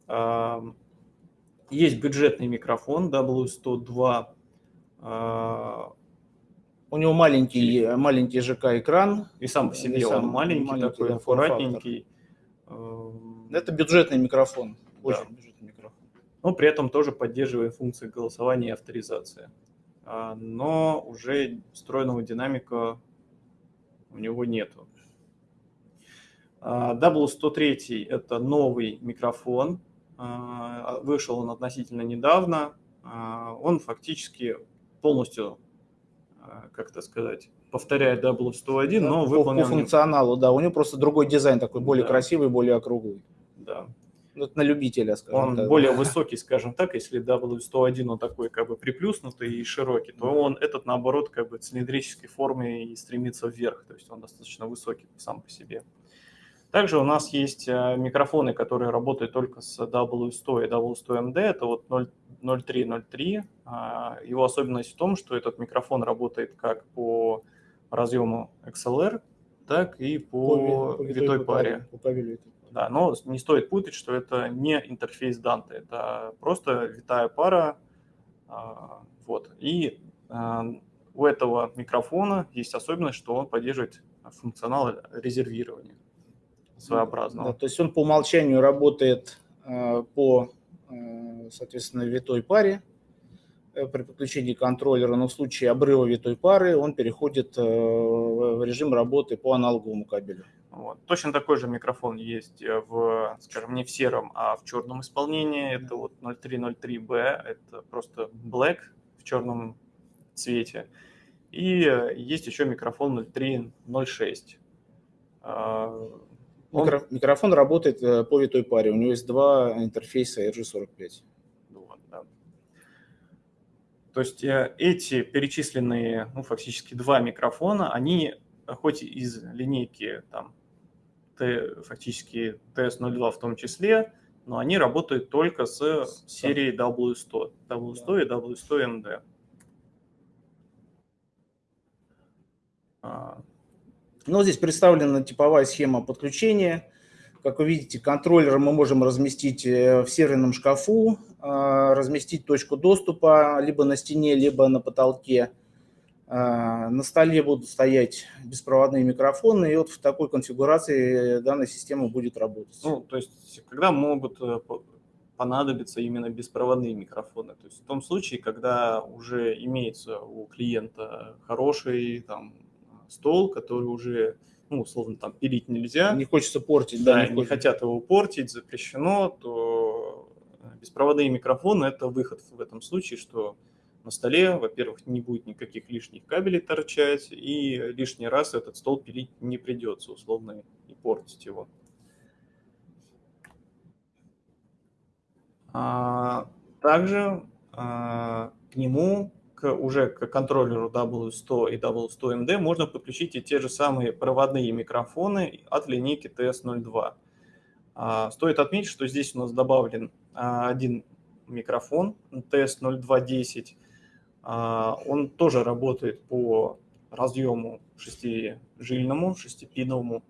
А, есть бюджетный микрофон W102. А, у него маленький, маленький ЖК-экран. И сам по себе он маленький, маленький такой, да, аккуратненький. Это бюджетный микрофон. Очень да. бюджетный микрофон. Но при этом тоже поддерживает функции голосования и авторизации. А, но уже встроенного динамика у него нету. А, W103 – это новый микрофон, а, вышел он относительно недавно. Он фактически полностью, как это сказать, повторяет W101, но выполнен... По функционалу, да, у него просто другой дизайн такой, более да. красивый, более округлый. Да. Ну, на любителя, скажем он так. более высокий, скажем так, если W101 он такой как бы приплюснутый и широкий, то он этот наоборот как бы цилиндрической формы и стремится вверх, то есть он достаточно высокий сам по себе. Также у нас есть э, микрофоны, которые работают только с W100 и W100MD, это вот 0303. А, его особенность в том, что этот микрофон работает как по разъему XLR, так и по, по витой паре. По, по да, но не стоит путать, что это не интерфейс Dante, это просто витая пара. А, вот. И а, у этого микрофона есть особенность, что он поддерживает функционал резервирования своеобразного. Да, то есть он по умолчанию работает а, по, соответственно, витой паре э, при подключении контроллера, но в случае обрыва витой пары он переходит э, в режим работы по аналоговому кабелю. Вот. Точно такой же микрофон есть э, в, скажем, не в сером, а в черном исполнении. Это вот 0303B, это просто black в черном цвете. И э, есть еще микрофон 0306. А, он... Микро... Микрофон работает э, по витой паре. У него есть два интерфейса RG45. Вот, да. То есть эти перечисленные, ну, фактически два микрофона, они хоть из линейки там фактически TS02 в том числе, но они работают только с серией W100, W100 и W100MD. А. Ну, здесь представлена типовая схема подключения. Как вы видите, контроллер мы можем разместить э, в серверном шкафу, а, разместить точку доступа либо на стене, либо на потолке. А, на столе будут стоять беспроводные микрофоны, и вот в такой конфигурации данная система будет работать. Ну, то есть, когда могут э, понадобиться именно беспроводные микрофоны? То есть в том случае, когда уже имеется у клиента хороший там, стол, который уже, ну, условно, там пилить нельзя. Не хочется портить, да, да не, не хотят его портить, запрещено, то беспроводные микрофоны – это выход в этом случае, что на столе, во-первых, не будет никаких лишних кабелей торчать, и лишний раз этот стол пилить не придется, условно, и портить его. А, также а, к нему, к, уже к контроллеру W100 и W100MD можно подключить и те же самые проводные микрофоны от линейки TS02. А, стоит отметить, что здесь у нас добавлен один микрофон TS0210. А, он тоже работает по разъему шестижильному, шестипиновому.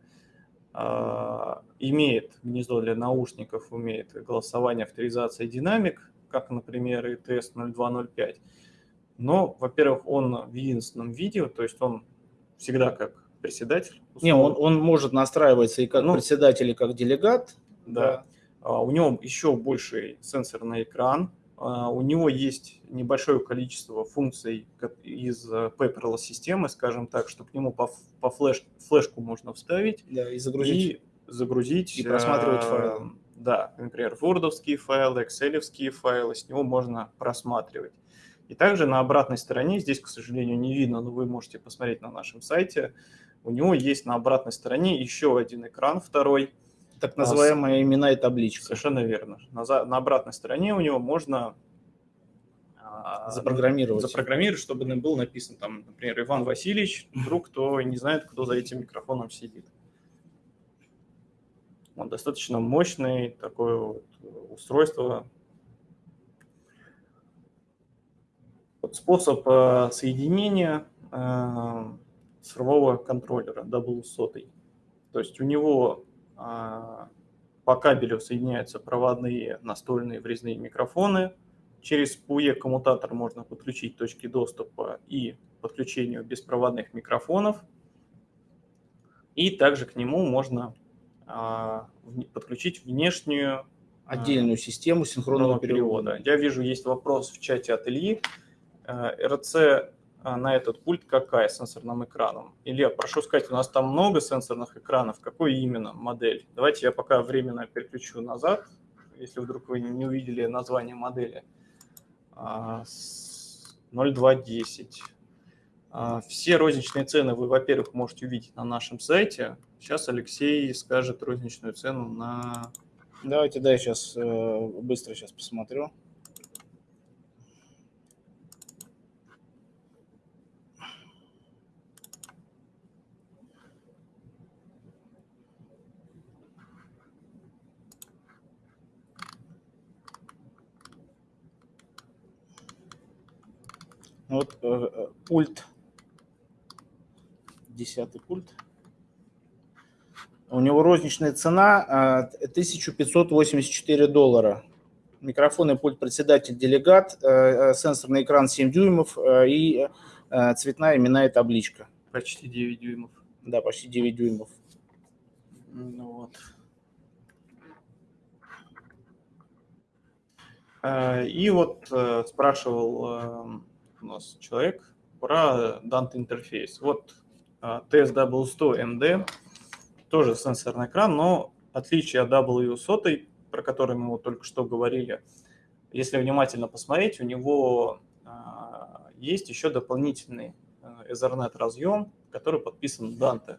Имеет гнездо для наушников, умеет голосование, авторизация, динамик, как, например, и TS0205. Но, во-первых, он в единственном виде, то есть он всегда как председатель. Не, он, он может настраиваться и как ну, председатель, и как делегат. Да. да. А, у него еще больший сенсорный экран. А, у него есть небольшое количество функций из э, paperless системы, скажем так, что к нему по, по флеш, флешку можно вставить. Да, и загрузить. И загрузить. И просматривать э, файлы. Да, например, wordовские файлы, экселевские файлы, с него можно просматривать. И также на обратной стороне, здесь, к сожалению, не видно, но вы можете посмотреть на нашем сайте, у него есть на обратной стороне еще один экран, второй. Так называемые имена и табличка. Совершенно верно. На, на обратной стороне у него можно а, запрограммировать. запрограммировать, чтобы был написан там, например, Иван Васильевич, вдруг кто не знает, кто за этим микрофоном сидит. Он достаточно мощный, такое вот устройство, способ э, соединения э, цифрового контроллера W100. То есть у него по кабелю соединяются проводные настольные врезные микрофоны. Через PUE-коммутатор можно подключить точки доступа и подключению беспроводных микрофонов. И также к нему можно подключить внешнюю отдельную систему синхронного перевода. перевода. Я вижу, есть вопрос в чате от Ильи. Э, РЦ на этот пульт какая сенсорным экраном? Илья, прошу сказать, у нас там много сенсорных экранов. Какой именно модель? Давайте я пока временно переключу назад, если вдруг вы не увидели название модели. 0210. А, а, все розничные цены вы, во-первых, можете увидеть на нашем сайте. Сейчас Алексей скажет розничную цену на... Давайте, да, я сейчас э, быстро сейчас посмотрю. Вот э, э, пульт, десятый пульт. У него розничная цена 1584 э, доллара. Микрофон и пульт председатель делегат, сенсорный экран 7 дюймов и цветная именная табличка. Почти 9 дюймов. Да, почти 9 дюймов. Ну вот. И вот спрашивал у нас человек про Dante интерфейс. Вот TSW100MD, тоже сенсорный экран, но отличие от W100, про который мы вот только что говорили, если внимательно посмотреть, у него а, есть еще дополнительный э, Ethernet разъем, который подписан Dante.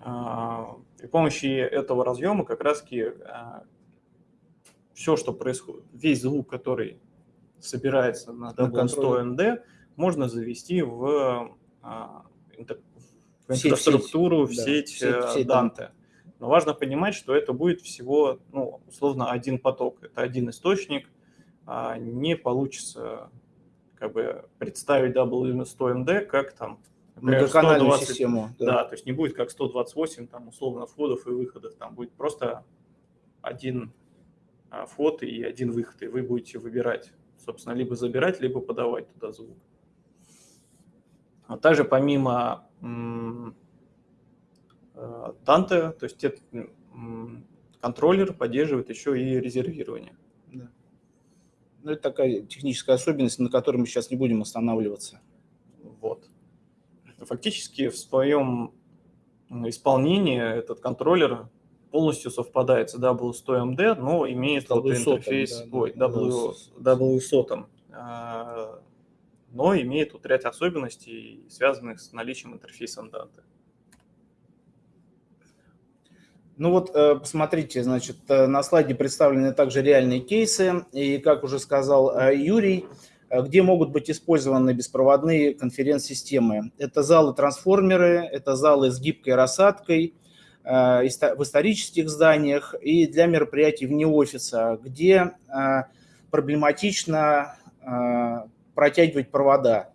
А, при помощи этого разъема как раз а, все, что происходит, весь звук, который собирается на W100ND, можно завести в, а, в инфраструктуру, в сеть, в сеть, в сеть Dante. Но важно понимать, что это будет всего, ну, условно, один поток. Это один источник. А не получится как бы представить W100MD как там например, 120, систему. Да. да, то есть не будет как 128 там условно входов и выходов, там будет просто один а, вход и один выход, и вы будете выбирать собственно, либо забирать, либо подавать туда звук. А также помимо Dante, то есть этот контроллер поддерживает еще и резервирование. Да. Ну, это такая техническая особенность, на которой мы сейчас не будем останавливаться. Вот. Фактически в своем исполнении этот контроллер полностью совпадает с W100MD, но имеет вот интерфейс, да, ой, W, W100, а, но имеет вот ряд особенностей, связанных с наличием интерфейса Dante. Ну вот, э, посмотрите, значит, э, на слайде представлены также реальные кейсы, и, как уже сказал э, Юрий, где могут быть использованы беспроводные конференц-системы. Это залы-трансформеры, это залы с гибкой рассадкой в исторических зданиях и для мероприятий вне офиса, где проблематично протягивать провода.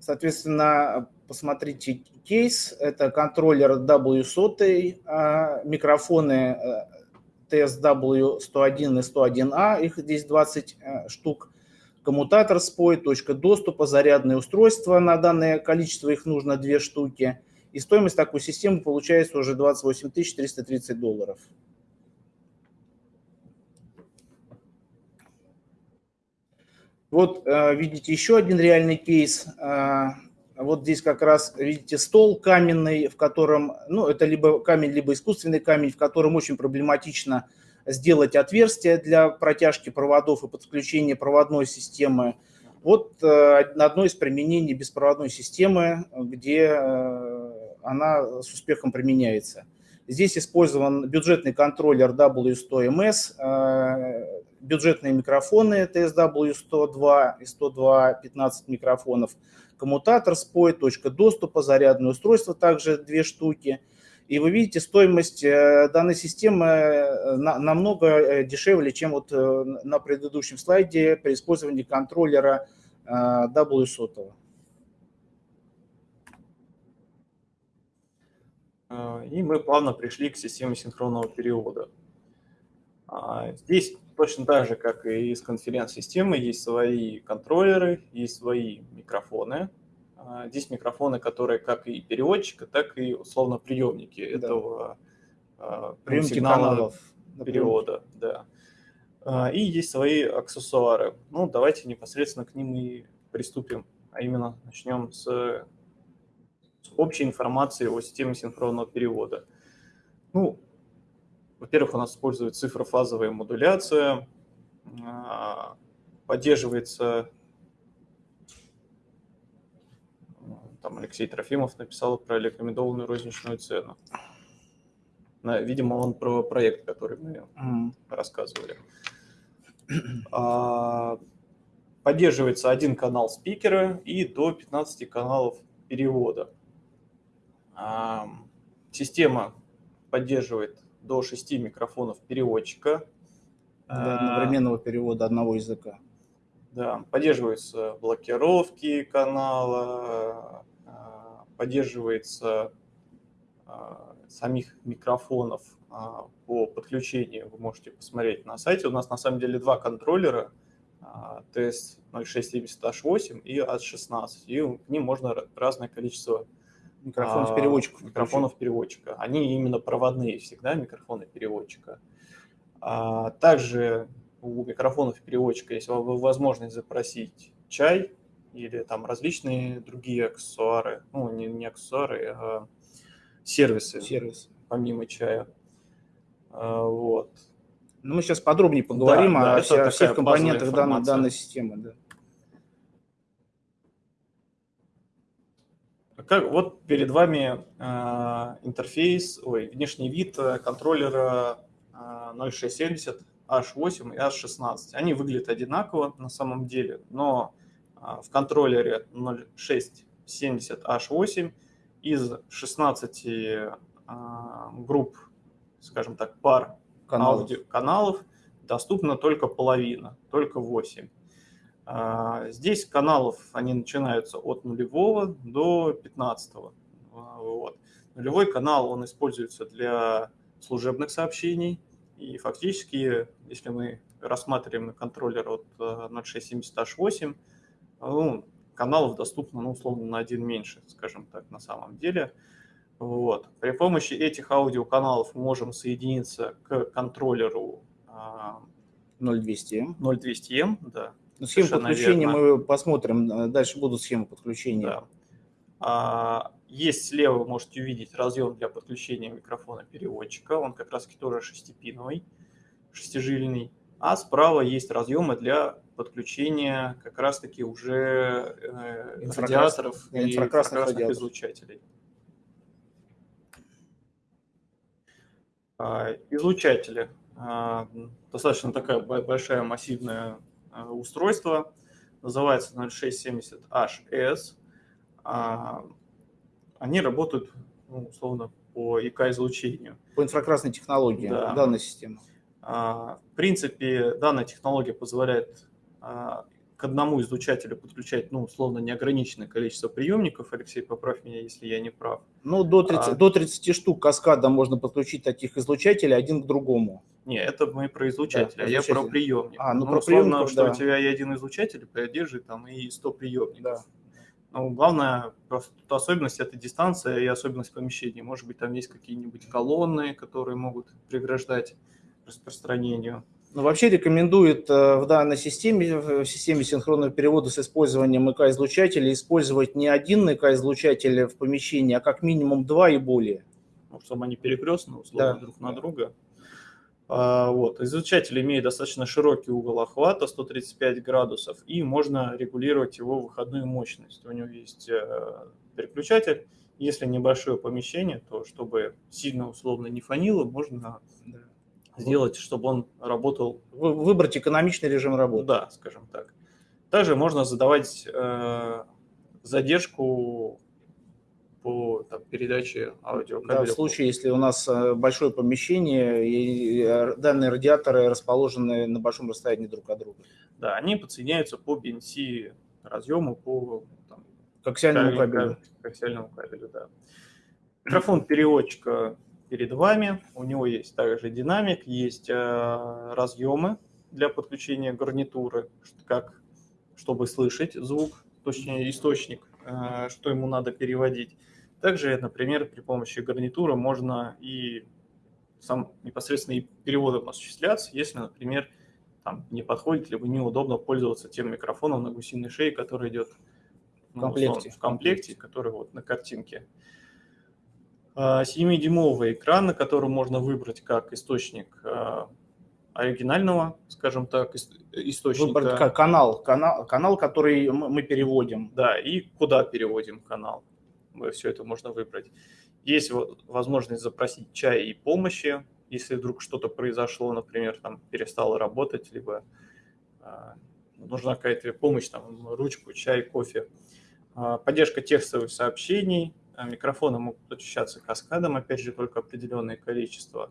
Соответственно, посмотрите кейс. Это контроллер W100, а, микрофоны TSW101 и 101A, их здесь 20 э, штук. Коммутатор SPOI, точка доступа, зарядные устройства, на данное количество их нужно две штуки. И стоимость такой системы получается уже 28 330 долларов. Вот э, видите еще один реальный кейс. Э, вот здесь как раз видите стол каменный, в котором, ну это либо камень, либо искусственный камень, в котором очень проблематично сделать отверстие для протяжки проводов и подключения проводной системы. Вот э, одно из применений беспроводной системы, где она с успехом применяется. Здесь использован бюджетный контроллер W100MS, бюджетные микрофоны TSW102 и 102 15 микрофонов, коммутатор SPOI, точка доступа, зарядное устройство также две штуки. И вы видите, стоимость э, данной системы э, намного э, дешевле, чем вот на предыдущем слайде при использовании контроллера W100. И мы плавно пришли к системе синхронного перевода. А, здесь точно так же, как и с конференц-системы, есть свои контроллеры, есть свои микрофоны. А, здесь микрофоны, которые как и переводчика, так и условно приемники да. этого а, приемки сигнала каналов, перевода. Да. И есть свои аксессуары. Ну, давайте непосредственно к ним и приступим. А именно начнем с, с общей информации о системе синхронного перевода. Ну, во-первых, у нас использует цифрофазовая модуляция, а, поддерживается, там Алексей Трофимов написал про рекомендованную розничную цену. Видимо, он про проект, который мы mm. рассказывали. А, поддерживается один канал спикера и до 15 каналов перевода. А, система поддерживает до 6 микрофонов переводчика. Для одновременного перевода одного языка. Да, поддерживаются блокировки канала, а, поддерживается а, самих микрофонов а, по подключению. Вы можете посмотреть на сайте. У нас на самом деле два контроллера TS0670H8 и H16. И к ним можно разное количество Микрофонов переводчиков. Микрофонов переводчика. Они именно проводные всегда, микрофоны переводчика. А, также у микрофонов переводчика есть возможность запросить чай или там различные другие аксессуары, ну не, не аксессуары, а сервисы, Сервис. помимо чая. А, вот. Ну, мы сейчас подробнее поговорим да, о, да, о всех компонентах данной, данной системы. Да. Как, вот перед вами э, интерфейс, ой, внешний вид э, контроллера э, 0670 H8 и H16. Они выглядят одинаково на самом деле, но э, в контроллере 0670 H8 из 16 э, групп, скажем так, пар каналов. Аудио, каналов доступна только половина, только 8. А, здесь каналов, они начинаются от нулевого до 15. А, вот. Нулевой канал, он используется для служебных сообщений. И фактически, если мы рассматриваем контроллер от 0670H8, а, ну, каналов доступно, ну, условно, на один меньше, скажем так, на самом деле. Вот. При помощи этих аудиоканалов мы можем соединиться к контроллеру 0200M. 0200M, да, ну, схему подключения верно. мы посмотрим. Э, дальше будут схемы подключения. Да. А, есть слева, вы можете увидеть разъем для подключения микрофона переводчика. Он как раз тоже шестипиновый, шестижильный. А справа есть разъемы для подключения как раз-таки уже э, радиаторов и инфракрасных, инфракрасных излучателей. А, излучатели. А, достаточно такая большая массивная устройство. называется 0670HS. А, они работают, ну, условно, по ИК-излучению. По инфракрасной технологии Да. данной системы. А, В принципе, данная технология позволяет а, к одному излучателю подключать, ну, условно, неограниченное количество приемников. Алексей, поправь меня, если я не прав. Ну, до 30, А. до 30 штук каскада можно подключить таких излучателей один к другому. Не, это мы про излучателя, Да, а я про приемник. А, ну, про условно, что да. у тебя и один излучатель поддерживает там и 100 приемников. Да. Ну, главное, просто тут особенность – это дистанция и особенность помещения. Может быть, там есть какие-нибудь колонны, которые могут преграждать распространению. Ну, вообще рекомендует э, в данной системе, в системе синхронного перевода с использованием ИК-излучателя, использовать не один ИК-излучатель в помещении, а как минимум два и более. ну, чтобы они перекрестно, условно, Да. друг на друга. А, вот. Излучатель имеет достаточно широкий угол охвата, 135 градусов, и можно регулировать его выходную мощность. У него есть э, переключатель. Если небольшое помещение, то чтобы сильно условно не фонило, можно сделать, чтобы он работал Вы- Выбрать экономичный режим работы. да, скажем так. Также можно задавать э, задержку по там, передаче Да, аудиокабеля. в случае, если у нас э, большое помещение и э, данные радиаторы расположены на большом расстоянии друг от друга. Да, они подсоединяются по BNC разъему, по там, К аксиальному кабелю- кабелю. к аксиальному кабелю, да. Микрофон переводчика перед вами. У него есть также динамик, есть э, разъемы для подключения гарнитуры, как, чтобы слышать звук, точнее источник, э, что ему надо переводить. Также, например, при помощи гарнитуры можно и сам непосредственно и переводом осуществляться, если, например, там не подходит, либо неудобно пользоваться тем микрофоном на гусиной шее, который идет В комплекте. условно, в комплекте, который вот на картинке. А, 7-дюймовый экран, на котором можно выбрать как источник а, оригинального, скажем так, ис- источника. Выбрать ка- канал, канал, канал, который мы переводим. Да, и куда переводим канал. Все это можно выбрать. Есть во- возможность запросить чай и помощи, если вдруг что-то произошло, например, там перестало работать, либо а, нужна какая-то помощь, там, ручку, чай, кофе. А, Поддержка текстовых сообщений, а, микрофоны могут подключаться каскадом, опять же, только определенное количество.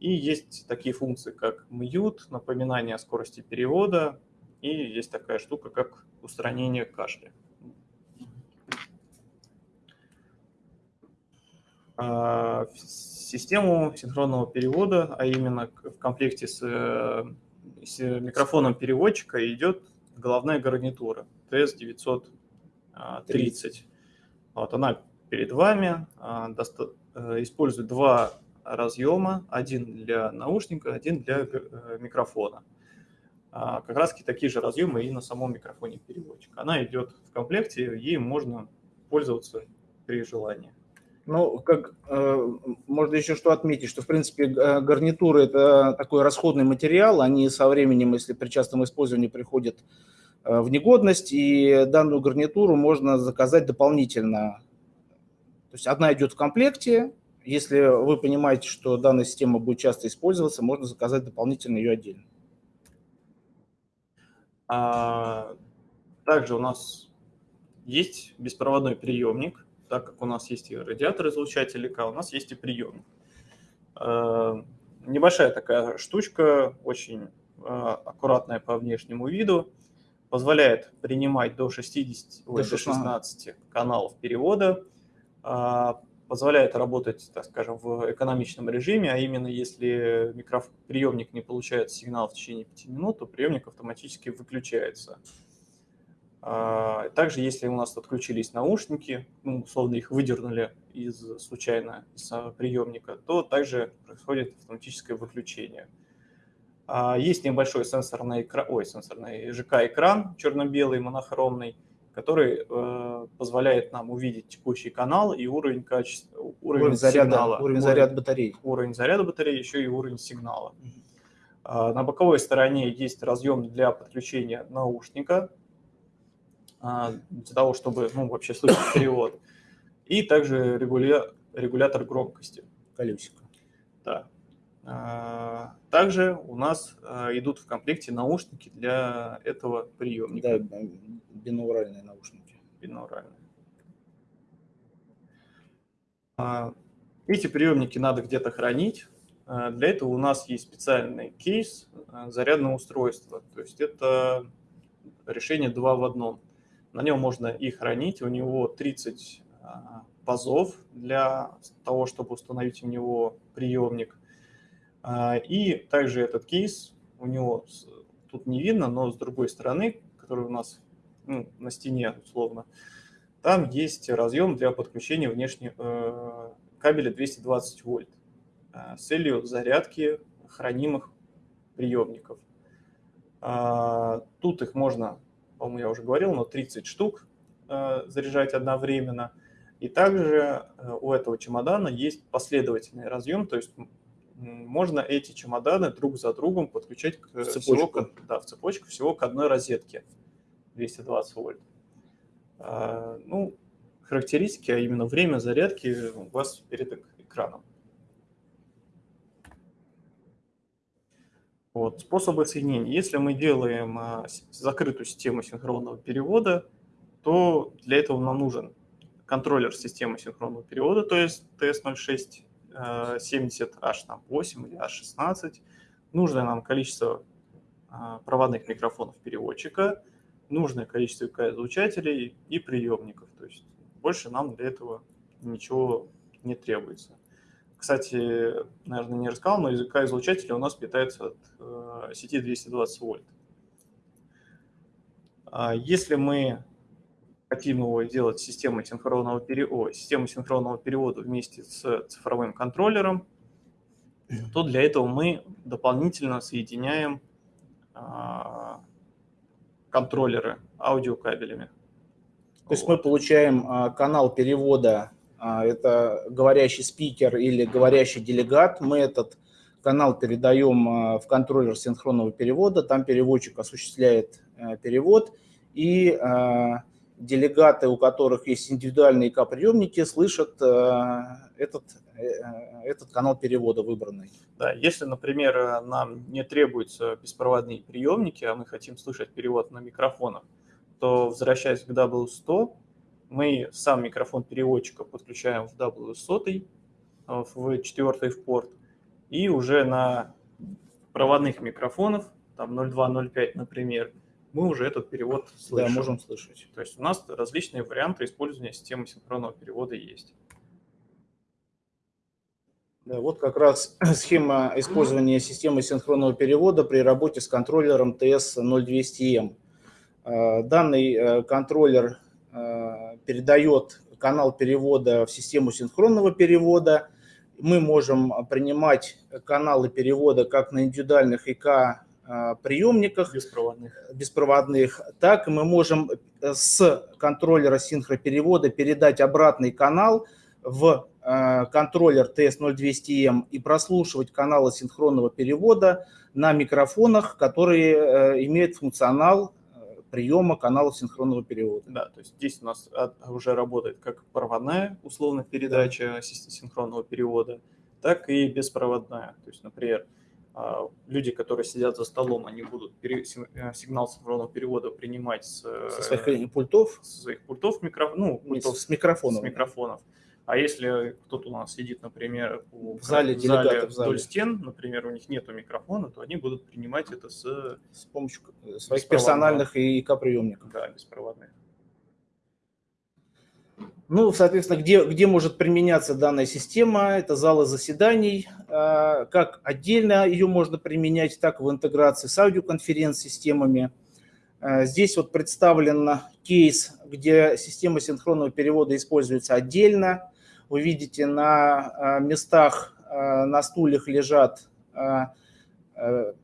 И есть такие функции, как mute, напоминание о скорости перевода, и есть такая штука, как устранение кашля. А, в Систему синхронного перевода, а именно в комплекте с, э, с микрофоном переводчика идет головная гарнитура TS-930. Вот она перед вами, а, э, использует два разъема, один для наушника, один для э, микрофона. А, Как раз такие же разъемы и на самом микрофоне переводчика. Она идет в комплекте, ей можно пользоваться при желании. Ну, как э, можно еще что отметить, что в принципе га- гарнитуры это такой расходный материал, они со временем, если при частом использовании приходят э, в негодность, и данную гарнитуру можно заказать дополнительно. То есть одна идет в комплекте, если вы понимаете, что данная система будет часто использоваться, можно заказать дополнительно ее отдельно. А, Также у нас есть беспроводной приемник, так как у нас есть и радиатор излучатель ИК, у нас есть и приемник. А, Небольшая такая штучка, очень а, аккуратная по внешнему виду, позволяет принимать до 60, ой, До до 16. 16 каналов перевода, а, позволяет работать, так скажем, в экономичном режиме, а именно если микроф... приемник не получает сигнал в течение 5 минут, то приемник автоматически выключается. А, Также, если у нас отключились наушники, ну, условно их выдернули из случайно из приемника, то также происходит автоматическое выключение. А, Есть небольшой сенсорный экран, ой, сенсорный ЖК-экран черно-белый, монохромный, который э, позволяет нам увидеть текущий канал и уровень качества, уровень, Уровень заряда, сигнала, уровень заряда батареи. уровень заряда батареи, еще и уровень сигнала. А, На боковой стороне есть разъем для подключения наушника, для того, чтобы ну, вообще слышать перевод. И также регуля- регулятор громкости. Колесико. Да. Также у нас идут в комплекте наушники для этого приемника. Да, бинауральные наушники. Бинауральные. Эти приемники надо где-то хранить. Для этого у нас есть специальный кейс зарядного устройства. То есть это решение два в одном. На нем можно и хранить, у него 30 пазов для того, чтобы установить в него приемник. А, и также этот кейс, у него тут не видно, но с другой стороны, который у нас ну, на стене условно, там есть разъем для подключения внешнего э, кабеля 220 вольт э, с целью зарядки хранимых приемников. Э, тут их можно, по-моему, я уже говорил, но 30 штук э, заряжать одновременно – и также э, у этого чемодана есть последовательный разъем, то есть можно эти чемоданы друг за другом подключать к, в цепочку. Всего, да, в цепочку всего к одной розетке 220 вольт. А, ну, характеристики, а именно время зарядки у вас перед экраном. Вот, способы соединения. Если мы делаем а, закрытую систему синхронного перевода, то для этого нам нужен контроллер системы синхронного перевода, то есть TS0670H8 э, или H16, нужное нам количество э, проводных микрофонов переводчика, нужное количество языка-излучателей и приемников. То есть больше нам для этого ничего не требуется. Кстати, наверное, не рассказал, но языка излучателя у нас питается от э, сети 220 вольт. А если мы хотим его делать системой синхронного перевода, систему синхронного перевода вместе с цифровым контроллером, то для этого мы дополнительно соединяем а, контроллеры аудиокабелями. То есть мы получаем а, канал перевода, это говорящий спикер или говорящий делегат. Мы этот канал передаем в контроллер синхронного перевода, там переводчик осуществляет э, перевод, и делегаты, у которых есть индивидуальные ИК-приемники, слышат э, этот, э, этот канал перевода выбранный. Да, если, например, нам не требуются беспроводные приемники, а мы хотим слышать перевод на микрофонах, то, возвращаясь к W100, мы сам микрофон переводчика подключаем в W100, э, в четвертый в порт, и уже на проводных микрофонов, там 0.2, 0.5, например, мы уже этот перевод слышим. Да, можем слышать. То есть у нас различные варианты использования системы синхронного перевода есть. Да, вот как раз [CLEARS THROAT] схема использования системы синхронного перевода при работе с контроллером TS0200M. А, данный э, контроллер э, передает канал перевода в систему синхронного перевода. Мы можем принимать каналы перевода как на индивидуальных ИК а, приемниках беспроводных. беспроводных, так мы можем э, с контроллера синхроперевода передать обратный канал в э, контроллер TS0200M и прослушивать каналы синхронного перевода на микрофонах, которые э, имеют функционал приема каналов синхронного перевода. Да, то есть здесь у нас уже работает как проводная условно передача да. синхронного перевода, так и беспроводная. То есть, например, а, люди, которые сидят за столом, они будут э, сигнал цифрового перевода принимать с, со своих э, пультов, со своих пультов, микро, ну, пультов с микрофонов. С микрофонов. А если кто-то у нас сидит, например, в зале, в зале, в зале вдоль стен, например, у них нет микрофона, то они будут принимать это с, с помощью своих персональных ИК-приемников. Да, беспроводных. Ну, соответственно, где, где может применяться данная система? Это залы заседаний. А, как отдельно ее можно применять, так и в интеграции с аудиоконференц-системами. А, здесь вот представлен кейс, где система синхронного перевода используется отдельно. Вы видите, на а, местах на стульях лежат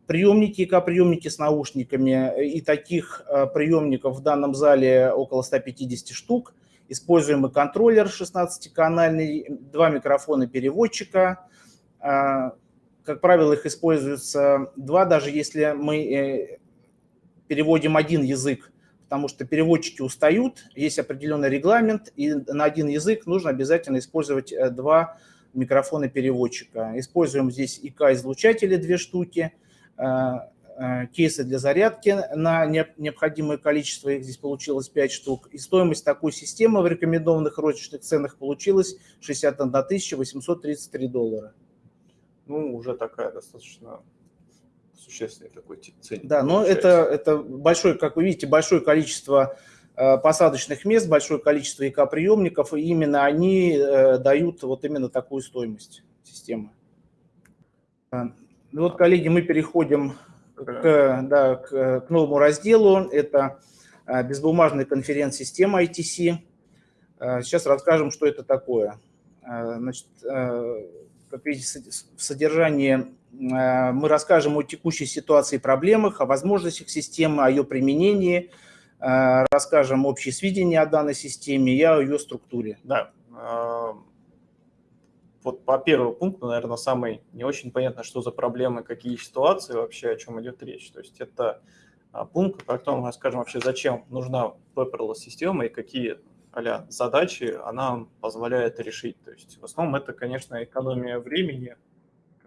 приемники, ИК-приемники с наушниками. И таких приемников в данном зале около 150 штук используемый контроллер 16-канальный, два микрофона переводчика. Как правило, их используется два, даже если мы э, переводим один язык, потому что переводчики устают, есть определенный регламент, и на один язык нужно обязательно использовать э, два микрофона переводчика. Используем здесь ИК-излучатели две штуки, кейсы для зарядки на необходимое количество, их здесь получилось 5 штук. И стоимость такой системы в рекомендованных розничных ценах получилась 61 833 доллара. Ну, уже такая достаточно существенный такой ценник. Да, но это, это большое, как вы видите, большое количество э, посадочных мест, большое количество ИК-приемников, и именно они э, дают вот именно такую стоимость системы. Э, ну вот, коллеги, мы переходим к, да, к, к новому разделу. Это безбумажная конференц-система ITC. Сейчас расскажем, что это такое. Значит, как видите, в содержании мы расскажем о текущей ситуации и проблемах, о возможностях системы, о ее применении, э, расскажем общие сведения о данной системе и о ее структуре. Да. Э, вот по первому пункту, наверное, самый не очень понятно, что за проблемы, какие ситуации вообще, о чем идет речь. То есть это пункт, по которому мы расскажем вообще, зачем нужна paperless система и какие а задачи она позволяет решить. То есть в основном это, конечно, экономия времени,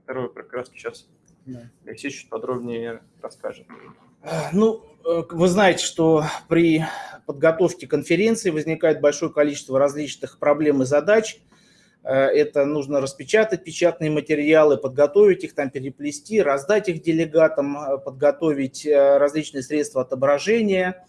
которую как раз сейчас да. Алексей чуть подробнее расскажет. Ну, э, вы знаете, что при подготовке конференции возникает большое количество различных проблем и задач. Э, это нужно распечатать печатные материалы, подготовить их, там переплести, раздать их делегатам, э, подготовить различные средства отображения,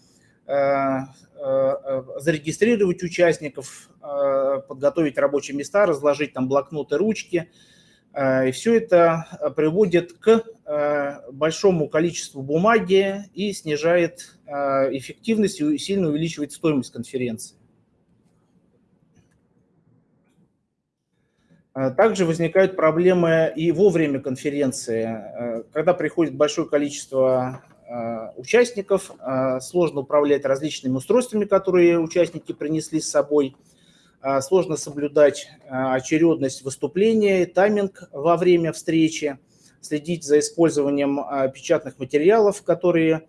зарегистрировать участников, подготовить рабочие места, разложить там блокноты, ручки – Э, и все это э, приводит к э, большому количеству бумаги и снижает эффективность и сильно увеличивает стоимость конференции. Также возникают проблемы и во время конференции. Когда приходит большое количество участников, сложно управлять различными устройствами, которые участники принесли с собой – сложно соблюдать а, очередность выступления, тайминг во время встречи, следить за использованием а, печатных материалов, которые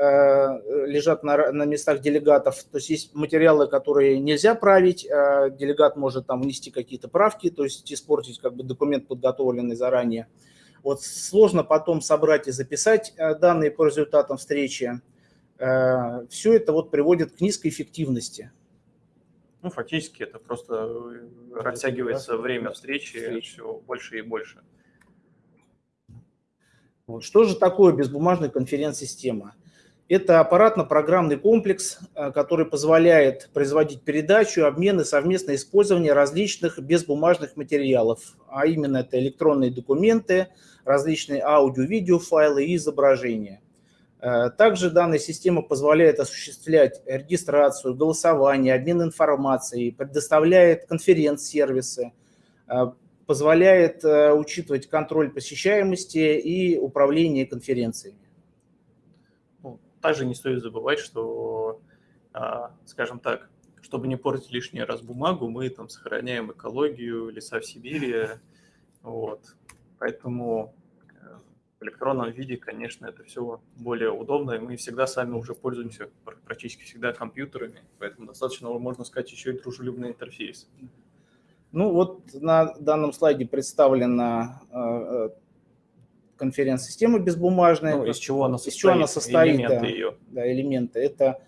лежат на, на местах делегатов. То есть есть материалы, которые нельзя править, делегат может там внести какие-то правки, то есть испортить как бы документ, подготовленный заранее. Вот сложно потом собрать и записать данные по результатам встречи. Все это вот приводит к низкой эффективности. Ну, фактически это просто э, растягивается да? время встречи Встречи. все больше и больше. Вот. Что же такое безбумажная конференц-система? Это аппаратно-программный комплекс, э, который позволяет производить передачу, обмен и совместное использование различных безбумажных материалов, а именно это электронные документы, различные аудио-видео файлы и изображения. Э, также данная система позволяет осуществлять регистрацию, голосование, обмен информацией, предоставляет конференц-сервисы, э, позволяет э, учитывать контроль посещаемости и управление конференциями. Ну, также не стоит забывать, что, скажем так, чтобы не портить лишний раз бумагу, мы там сохраняем экологию, леса в Сибири. Вот. Поэтому в электронном виде, конечно, это все более удобно, и мы всегда сами уже пользуемся практически всегда компьютерами, поэтому достаточно, можно сказать, еще и дружелюбный интерфейс. Ну вот на данном слайде представлена э, конференц-система безбумажная. Ну, из чего она состоит? Из чего она состоит, элементы да, ее. Да, элементы. Это Э,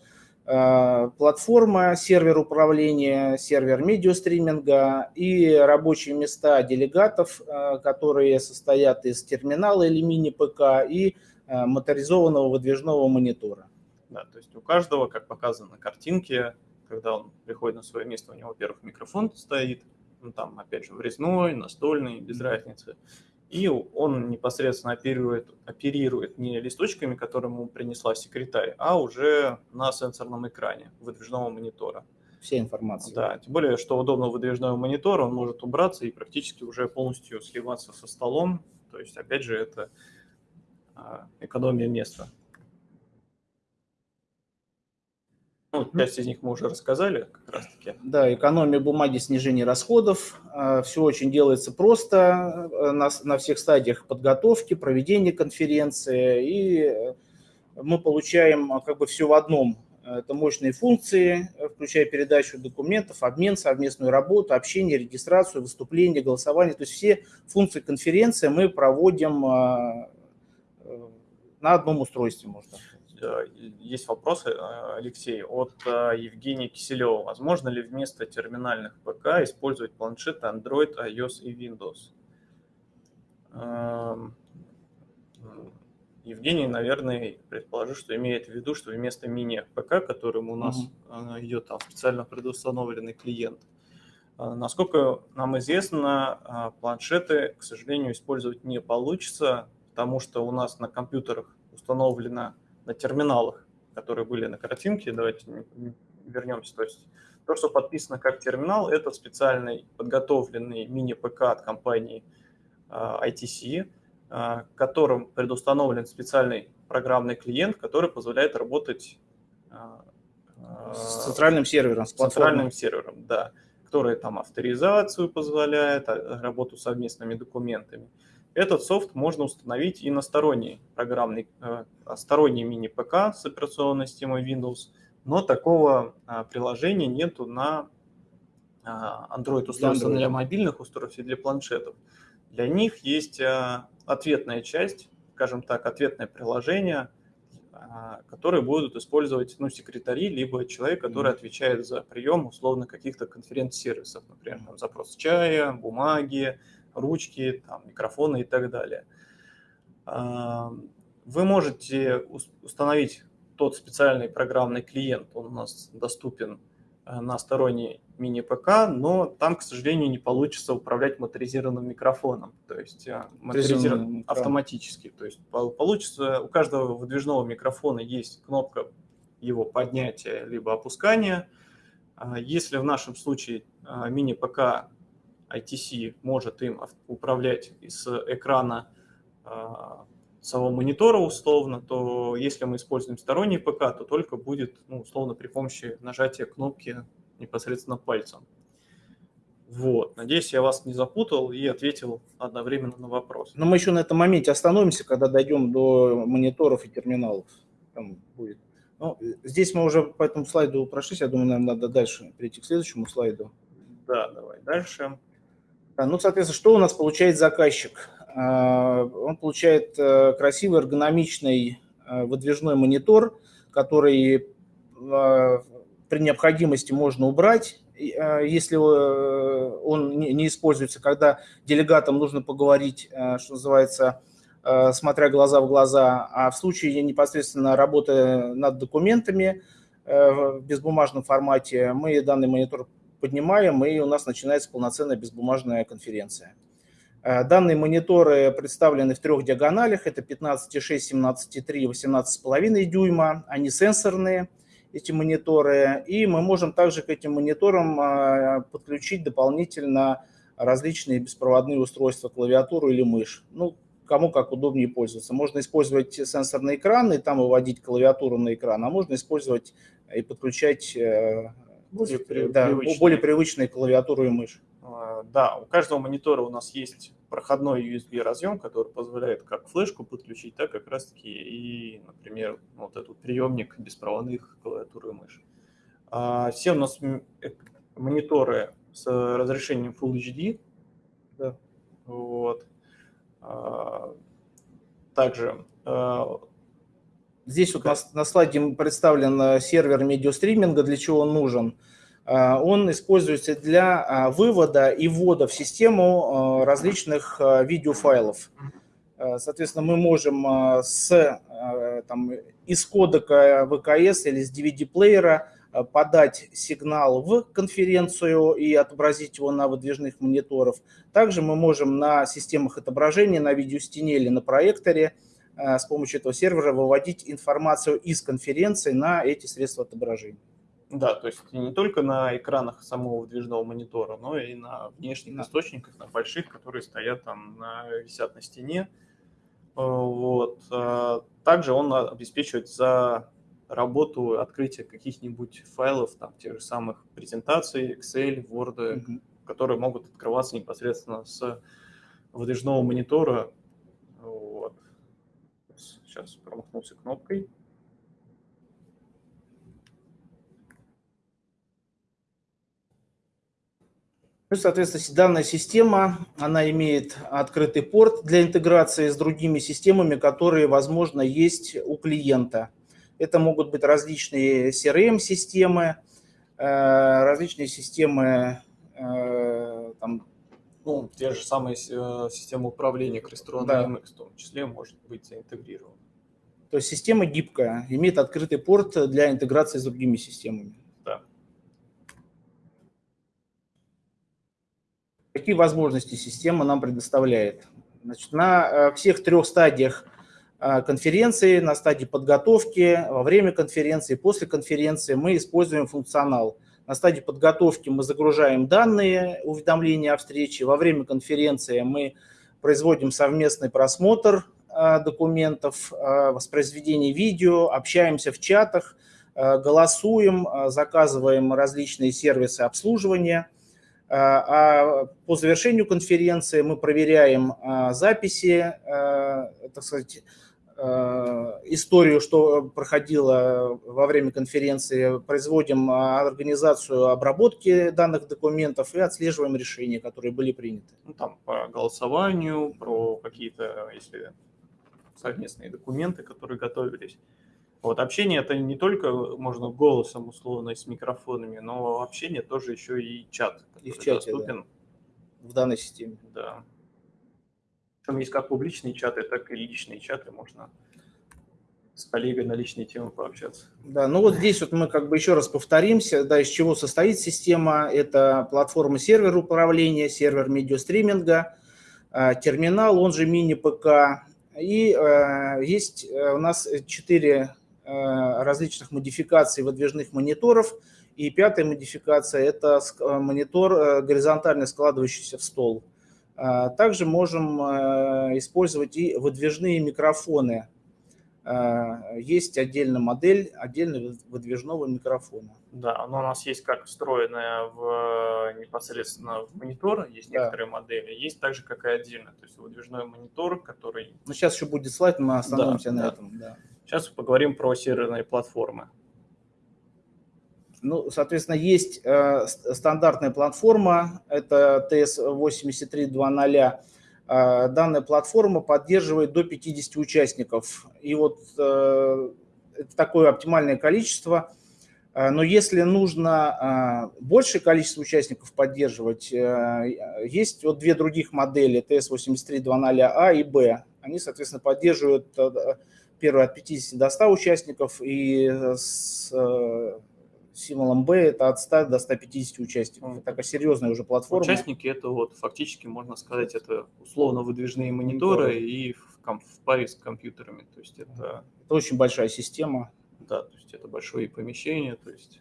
платформа, сервер управления, сервер медиастриминга и рабочие места делегатов, э, которые состоят из терминала или мини-ПК и э, моторизованного выдвижного монитора. Да, то есть у каждого, как показано на картинке, когда он приходит на свое место, у него, во-первых, микрофон стоит, ну, там, опять же, врезной, настольный, без разницы и он непосредственно оперирует, оперирует не листочками, которые ему принесла секретарь, а уже на сенсорном экране выдвижного монитора. Вся информация. Да, тем более, что удобно выдвижного монитора, он может убраться и практически уже полностью сливаться со столом. То есть, опять же, это а, экономия места. Ну, часть из них мы уже рассказали как раз-таки. Да, экономия бумаги, снижение расходов. А, Все очень делается просто э, на, на всех стадиях подготовки, проведения конференции. И мы получаем а, как бы все в одном. Это мощные функции включая передачу документов, обмен, совместную работу, общение, регистрацию, выступление, голосование. То есть все функции конференции мы проводим а, э, на одном устройстве, можно есть вопросы, Алексей, от Евгения Киселева. Возможно ли вместо терминальных ПК использовать планшеты Android, iOS и Windows? Эм, Евгений, наверное, предположил, что имеет в виду, что вместо мини-ПК, которым у нас mm-hmm. идет там специально предустановленный клиент, э, насколько нам известно, э, планшеты, к сожалению, использовать не получится, потому что у нас на компьютерах установлено на терминалах, которые были на картинке, давайте вернемся, то есть то, что подписано как терминал, это специальный подготовленный мини-ПК от компании ITC, а, которым предустановлен специальный программный клиент, который позволяет работать а, а, с центральным сервером. С центральным сервером, да, который там авторизацию позволяет, работу с совместными документами. Этот софт можно установить и на сторонний программный, сторонний мини-ПК с операционной системой Windows, но такого приложения нету на Android устройства для, для мобильных устройств и для планшетов. Для них есть ответная часть, скажем так, ответное приложение, а, которые будут использовать ну, секретари, либо человек, который отвечает за прием условно каких-то конференц-сервисов, например, там, запрос чая, бумаги, ручки, там, микрофоны и так далее. А, вы можете установить тот специальный программный клиент, он у нас доступен Э, на сторонний мини-ПК, но там, к сожалению, не получится управлять моторизированным микрофоном, то есть э, моторизированным автоматически. То есть получится, у каждого выдвижного микрофона есть кнопка его поднятия либо опускания. А если в нашем случае э, мини-ПК ITC может им управлять с экрана самого монитора условно, то если мы используем сторонний ПК, то только будет ну, условно при помощи нажатия кнопки непосредственно пальцем. Вот. Надеюсь, я вас не запутал и ответил одновременно на вопрос. Но мы еще на этом моменте остановимся, когда дойдем до мониторов и терминалов. Там будет. Ну, здесь мы уже по этому слайду прошлись. Я думаю, нам надо дальше перейти к следующему слайду. Да, давай дальше. Ну, соответственно, что у нас получает заказчик? А, он получает э, красивый эргономичный э, выдвижной монитор, который а, при необходимости можно убрать, э, если он не используется, когда делегатам нужно поговорить, что называется, смотря глаза в глаза, а в случае непосредственно работы над документами в безбумажном формате мы данный монитор поднимаем, и у нас начинается полноценная безбумажная конференция. Э, данные мониторы представлены в трех диагоналях. Это 15,6, 17,3, 18,5 дюйма. Они сенсорные, эти мониторы. И мы можем также к этим мониторам э, подключить дополнительно различные беспроводные устройства, клавиатуру или мышь. Ну, кому как удобнее пользоваться. Можно использовать сенсорный экран и там выводить клавиатуру на экран, а можно использовать и подключать э, более, да, более привычные клавиатуру и мышь. А, да, у каждого монитора у нас есть проходной USB разъем, который позволяет как флешку подключить, так как раз таки и, например, вот этот приемник беспроводных клавиатуры и мыши. А, все у нас э, мониторы с разрешением Full HD. Да. Вот. А, также Здесь вот на, на слайде представлен э, сервер медиастриминга, для чего он нужен. А, он используется для а, вывода и ввода в систему различных видеофайлов. Соответственно, мы можем с, там, из кодека ВКС или с DVD-плеера подать сигнал в конференцию и отобразить его на выдвижных мониторах. Также мы можем на системах отображения, на видеостене или на проекторе с помощью этого сервера выводить информацию из конференции на эти средства отображения. Да, то есть не только на экранах самого выдвижного монитора, но и на внешних да. источниках, на больших, которые стоят там, на, висят на стене. Э, вот. Э, также он обеспечивает за работу открытия каких-нибудь файлов, там, тех же самых презентаций, Excel, Word, mm-hmm. которые могут открываться непосредственно с выдвижного монитора. Сейчас промахнулся кнопкой. Ну, соответственно, данная система, она имеет открытый порт для интеграции с другими системами, которые, возможно, есть у клиента. Это могут быть различные CRM-системы, э, различные системы э, там, ну, те же самые э, системы управления Crestron да. MX в том числе может быть заинтегрирована. То есть система гибкая, имеет открытый порт для интеграции с другими системами. Какие возможности система нам предоставляет? Значит, на э, всех трех стадиях э, конференции, на стадии подготовки, во время конференции, после конференции мы используем функционал. На стадии подготовки мы загружаем данные, уведомления о встрече. Во время конференции мы производим совместный просмотр документов, воспроизведение видео, общаемся в чатах, голосуем, заказываем различные сервисы обслуживания – а, а по завершению конференции мы проверяем а, записи, а, так сказать, историю, что проходило во время конференции, производим организацию обработки данных документов и отслеживаем решения, которые были приняты. Ну, там по голосованию, про какие-то, если совместные документы, которые готовились. Вот общение это не только можно голосом условно с микрофонами, но общение тоже еще и чат. И в чате, доступен. Да. В данной системе. Да. Там есть как публичные чаты, так и личные чаты. Можно с коллегой на личные темы пообщаться. Да, ну вот здесь вот мы как бы еще раз повторимся, да, из чего состоит система. Это платформа сервер управления, сервер медиастриминга, а, терминал, он же мини-ПК. И э, есть э, у нас четыре Э, различных модификаций выдвижных мониторов. И пятая модификация – это э, монитор э, горизонтально складывающийся в стол. Также можем использовать и выдвижные микрофоны. Есть отдельная модель отдельного выдвижного микрофона. Да, но у нас есть как встроенная в, непосредственно в монитор, есть да. некоторые модели, есть также как и отдельно, то есть выдвижной монитор, который... Ну, сейчас еще будет слайд, мы остановимся да, на да. этом. Да. Сейчас поговорим про серверные платформы. Ну, соответственно, есть э, стандартная платформа, это TS8320. Э, данная платформа поддерживает до 50 участников. И вот э, это такое оптимальное количество. Э, но если нужно большее количество участников поддерживать, есть вот две других модели TS8320A а и B. Они, соответственно, поддерживают первый от 50 до 100 участников, и с символом B это от 100 до 150 участников. Это такая серьезная уже платформа. Участники это вот фактически, можно сказать, это условно выдвижные мониторы, мониторы. и в, в паре с компьютерами. То есть это... это очень большая система. Да, то есть это большое помещение, то есть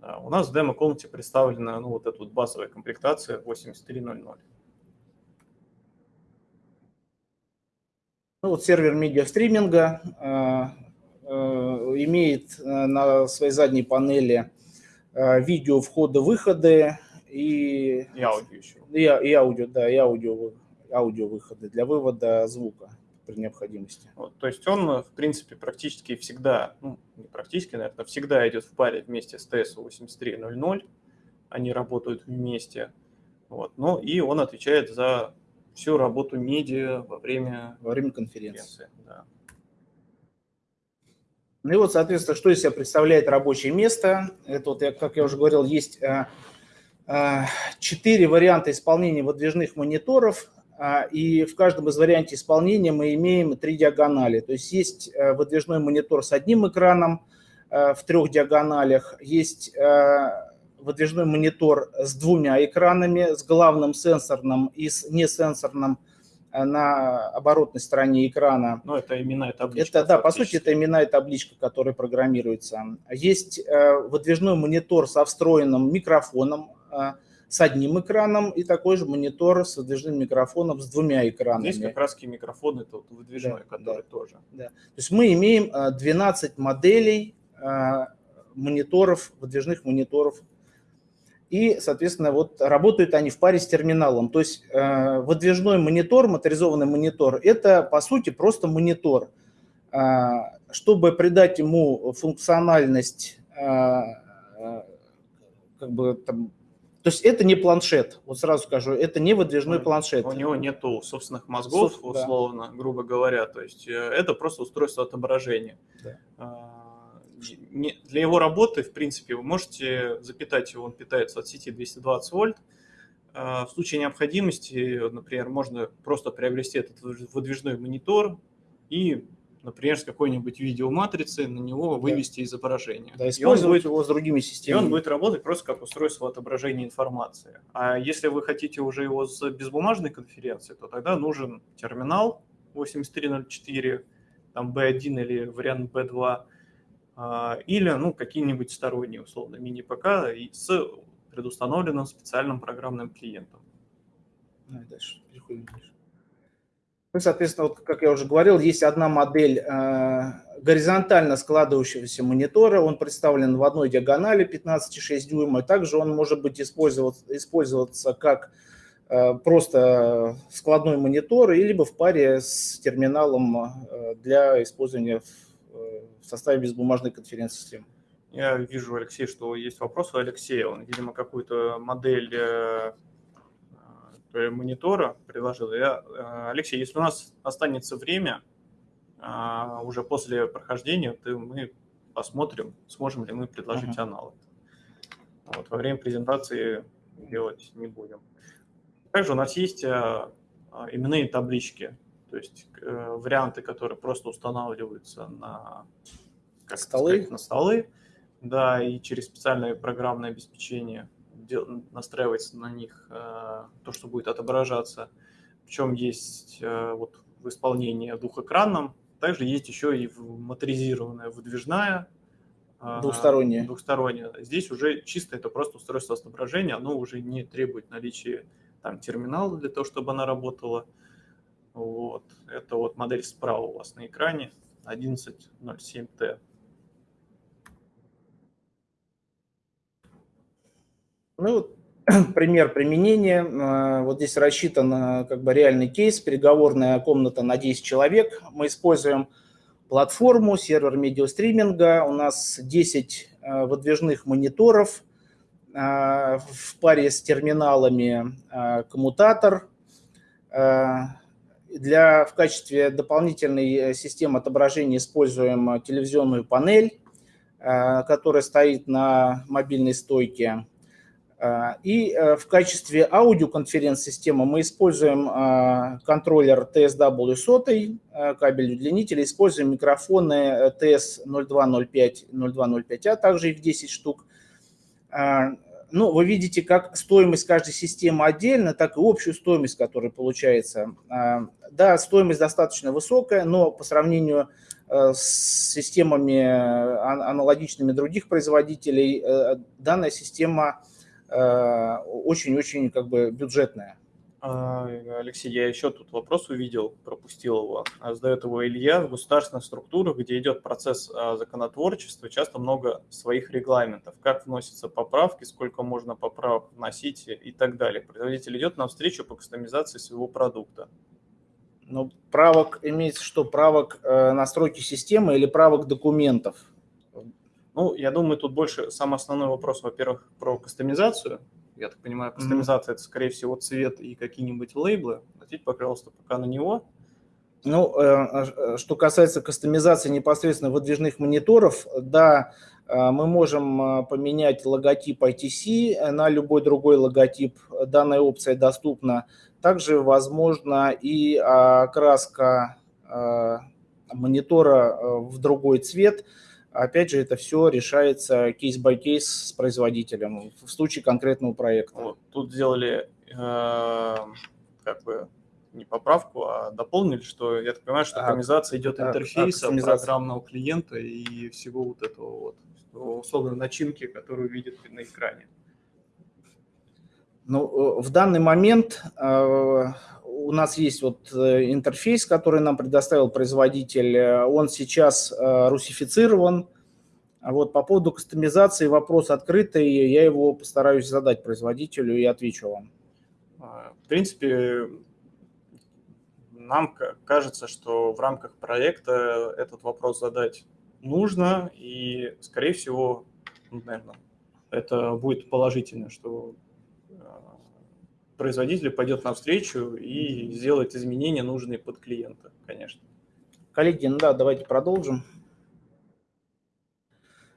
да, у нас в демо-комнате представлена ну, вот эта вот базовая комплектация 8300. Ну, вот сервер медиастриминга э, имеет э, на своей задней панели видео входы-выходы и, и аудио еще. И, и аудио, да, и аудио, аудио выходы для вывода звука при необходимости. Вот, то есть он, в принципе, практически всегда, ну, не практически, наверное, всегда идет в паре вместе с TS-8300. Они работают вместе. Вот, ну и он отвечает за всю работу медиа во время, во время конференции. Да. Ну и вот, соответственно, что из себя представляет рабочее место? Это вот, как я уже говорил, есть э, э, четыре варианта исполнения выдвижных мониторов, э, и в каждом из вариантов исполнения мы имеем три диагонали. То есть есть выдвижной монитор с одним экраном в трех диагоналях, есть выдвижной монитор с двумя экранами, с главным сенсорным и с несенсорным э, на оборотной стороне экрана. Ну, это имена и табличка. Это, да, по сути, это имена и табличка, которая программируется. Есть э, выдвижной монитор со встроенным микрофоном, э, с одним экраном и такой же монитор с выдвижным микрофоном с двумя экранами. Здесь как раз микрофон это вот выдвижной, да, который да, тоже. Да. То есть мы имеем 12 моделей мониторов, выдвижных мониторов и, соответственно, вот работают они в паре с терминалом. То есть э, выдвижной монитор, моторизованный монитор, это, по сути, просто монитор. Э, чтобы придать ему функциональность, э, как бы там, То есть это не планшет, вот сразу скажу, это не выдвижной планшет. У него нету собственных мозгов, Соб- да. условно, грубо говоря. То есть это просто устройство отображения. Да. Для его работы, в принципе, вы можете запитать его, он питается от сети 220 вольт. А, В случае необходимости, например, можно просто приобрести этот выдвижной монитор и, например, с какой-нибудь видеоматрицы на него вывести изображение. Да, И он использовать будет его с другими и системами. он будет работать просто как устройство отображения информации. А если вы хотите уже его с безбумажной конференции, то тогда нужен терминал 8304, там B1 или вариант B2, а, или ну, какие-нибудь сторонние, условно, мини-ПК и с предустановленным специальным программным клиентом. Давай дальше, переходим дальше. Ну, соответственно, вот, как я уже говорил, есть одна модель э, горизонтально складывающегося монитора. Он представлен в одной диагонали 15,6 дюйма. Также он может быть использоваться, использоваться как э, просто складной монитор, и либо в паре с терминалом э, для использования в, в составе безбумажной конференц-системы. Я вижу, Алексей, что есть вопрос у Алексея. Он, видимо, какую-то модель э, э, монитора предложил. Я, э, Алексей, если у нас останется время, уже после прохождения, то мы посмотрим, сможем ли мы предложить Мгм. аналог. Вот, во время презентации делать не будем. Также у нас есть именные таблички, то есть э, варианты, которые просто устанавливаются на как Столы? сказать, на столы, да, и через специальное программное обеспечение дел- настраивается на них э, то, что будет отображаться. Причем есть э, вот в исполнении двухэкранном, также есть еще и моторизированная выдвижная. э, Двухсторонняя. Двухсторонняя. Здесь уже чисто это просто устройство отображения, оно уже не требует наличия там терминала для того, чтобы она работала. Вот. Это вот модель справа у вас на экране 1107T. Ну, вот [CLEARS THROAT] пример применения. Э, Вот здесь рассчитан э, как бы реальный кейс, переговорная комната на 10 человек. Мы используем платформу, сервер медиастриминга. У нас 10 э, выдвижных мониторов в паре с терминалами коммутатор. Для, в качестве дополнительной э, системы отображения используем э, телевизионную панель, э, которая стоит на мобильной стойке. А, И в качестве аудиоконференц-системы мы используем а, контроллер TSW100, э, кабель удлинителя, используем микрофоны э, TS0205, 0205A, также их 10 штук. А, Ну, вы видите, как стоимость каждой системы отдельно, так и общую стоимость, которая получается. А, Да, стоимость достаточно высокая, но по сравнению э, с системами ан- аналогичными других производителей, э, данная система э, очень-очень как бы бюджетная. А, Алексей, я еще тут вопрос увидел, пропустил его. А, Задает его Илья. В государственных структурах, где идет процесс а, законотворчества, часто много своих регламентов. Как вносятся поправки, сколько можно поправок вносить и так далее. Производитель идет навстречу по кастомизации своего продукта. Но правок имеется что? Правок э, настройки системы или правок документов? Ну, я думаю, тут больше самый основной вопрос, во-первых, про кастомизацию. Я так понимаю, кастомизация это, скорее всего, цвет и какие-нибудь лейблы. Ответьте, пожалуйста, пока на него. Ну, э, э, что касается кастомизации непосредственно выдвижных мониторов, да, э, мы можем поменять логотип ITC на любой другой логотип. Данная опция доступна. Также возможно и окраска э, монитора в другой цвет. Опять же, это все решается case by case с производителем в случае конкретного проекта. Вот, тут сделали э, как бы не поправку, а дополнили, что я так понимаю, что А, кастомизация идет а, а, интерфейса кастомизация. программного клиента и всего вот этого вот условно начинки, которую видит на экране. Ну, э, в данный момент э, у нас есть вот э, интерфейс, который нам предоставил производитель. Э, Он сейчас э, русифицирован. Вот по поводу кастомизации вопрос открытый. Я его постараюсь задать производителю и отвечу вам. А, В принципе, нам ка- кажется, что в рамках проекта этот вопрос задать нужно, и, скорее всего, ну, наверное, это будет положительно, что производитель пойдет навстречу и сделает изменения, нужные под клиента, конечно. Коллеги, ну да, давайте продолжим.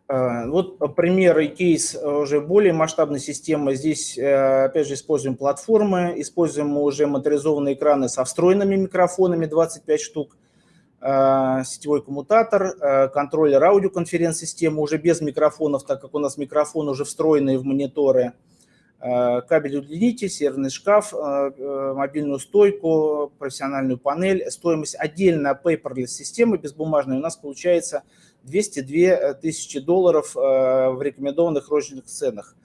Э, вот пример и кейс уже более масштабной системы. Здесь, э, опять же, используем платформы, используем уже моторизованные экраны со встроенными микрофонами, 25 штук, сетевой коммутатор, контроллер аудиоконференц-системы уже без микрофонов, так как у нас микрофон уже встроенные в мониторы, кабель удлинитель, серверный шкаф, мобильную стойку, профессиональную панель. Стоимость отдельно paperless системы безбумажной у нас получается 202 э, тысячи долларов э, в рекомендованных розничных ценах.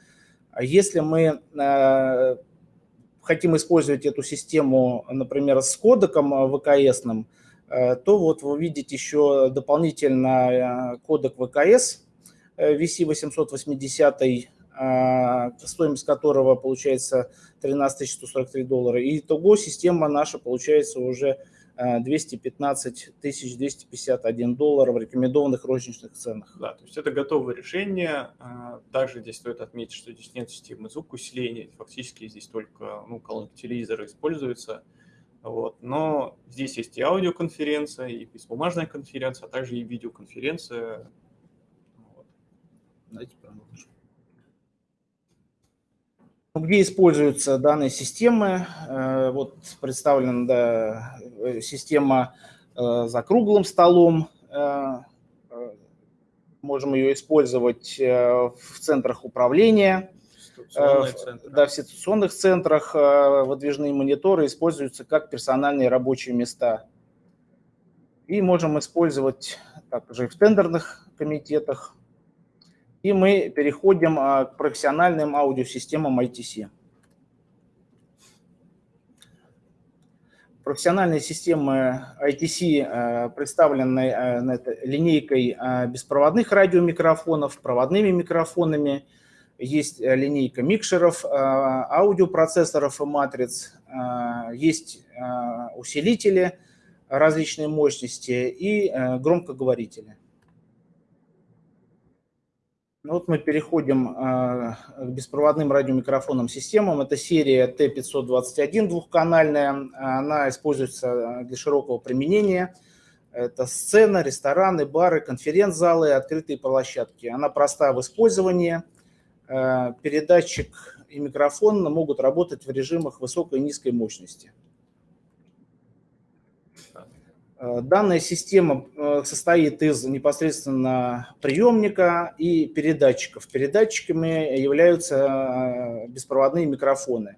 А если мы э, хотим использовать эту систему, например, с кодеком ВКСным, то вот вы видите еще дополнительно кодек ВКС VC880, стоимость которого получается 13 143 доллара. И итого система наша получается уже 215 тысяч 251 доллар в рекомендованных розничных ценах. Да, то есть это готовое решение. А, также здесь стоит отметить, что здесь нет системы звукоусиления. Фактически здесь только ну, колонки телевизора используются. Вот. Но здесь есть и аудиоконференция, и бесбумажная конференция, а также и видеоконференция. Вот. Давайте продолжим. Где используются данные системы? Э, вот представлена да, система э, за круглым столом. Э, можем ее использовать в центрах управления. Да, в ситуационных центрах выдвижные мониторы используются как персональные рабочие места. И можем использовать также и в тендерных комитетах. И мы переходим а, к профессиональным аудиосистемам ITC. Профессиональные системы ITC а, представлены а, линейкой беспроводных радиомикрофонов, проводными микрофонами. Есть линейка микшеров, аудиопроцессоров и матриц, есть усилители различной мощности и громкоговорители. Ну вот мы переходим э, к беспроводным радиомикрофонным системам. Это серия T521 двухканальная. Она используется для широкого применения. Это сцена, рестораны, бары, конференц-залы, открытые площадки. Она проста в использовании. Э, передатчик и микрофон могут работать в режимах высокой и низкой мощности. Э, данная система э, состоит из непосредственно приемника и передатчиков. Передатчиками являются э, беспроводные микрофоны.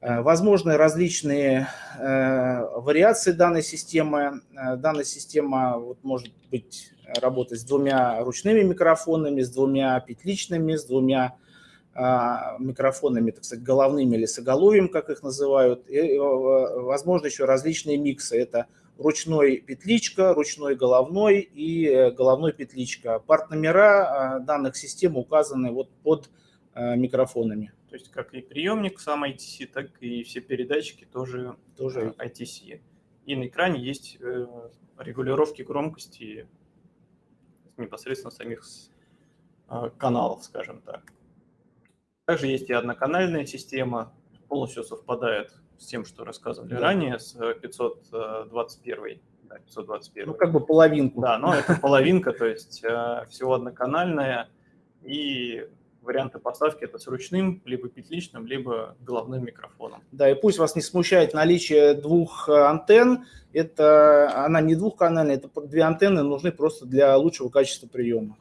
Возможны различные вариации данной системы. Данная система вот, может быть работать с двумя ручными микрофонами, с двумя петличными, с двумя микрофонами, так сказать, головными или с оголовьем, как их называют. И, возможно, еще различные миксы. Это ручной петличка, ручной головной и э, головной петличка. Парт-номера э, данных систем указаны вот под э, микрофонами. То есть как и приемник сам ITC, так и все передатчики тоже, тоже ITC. И на экране есть регулировки громкости непосредственно самих каналов, скажем так. Также есть и одноканальная система, полностью совпадает с тем, что рассказывали да. ранее, с 521. Э, да, 521. Ну, как бы половинку. Да, но это [LAUGHS] половинка, то есть э, всего одноканальная, и варианты поставки это с ручным, либо петличным, либо головным микрофоном. Да, и пусть вас не смущает наличие двух э, антенн, это она не двухканальная, это две антенны нужны просто для лучшего качества приема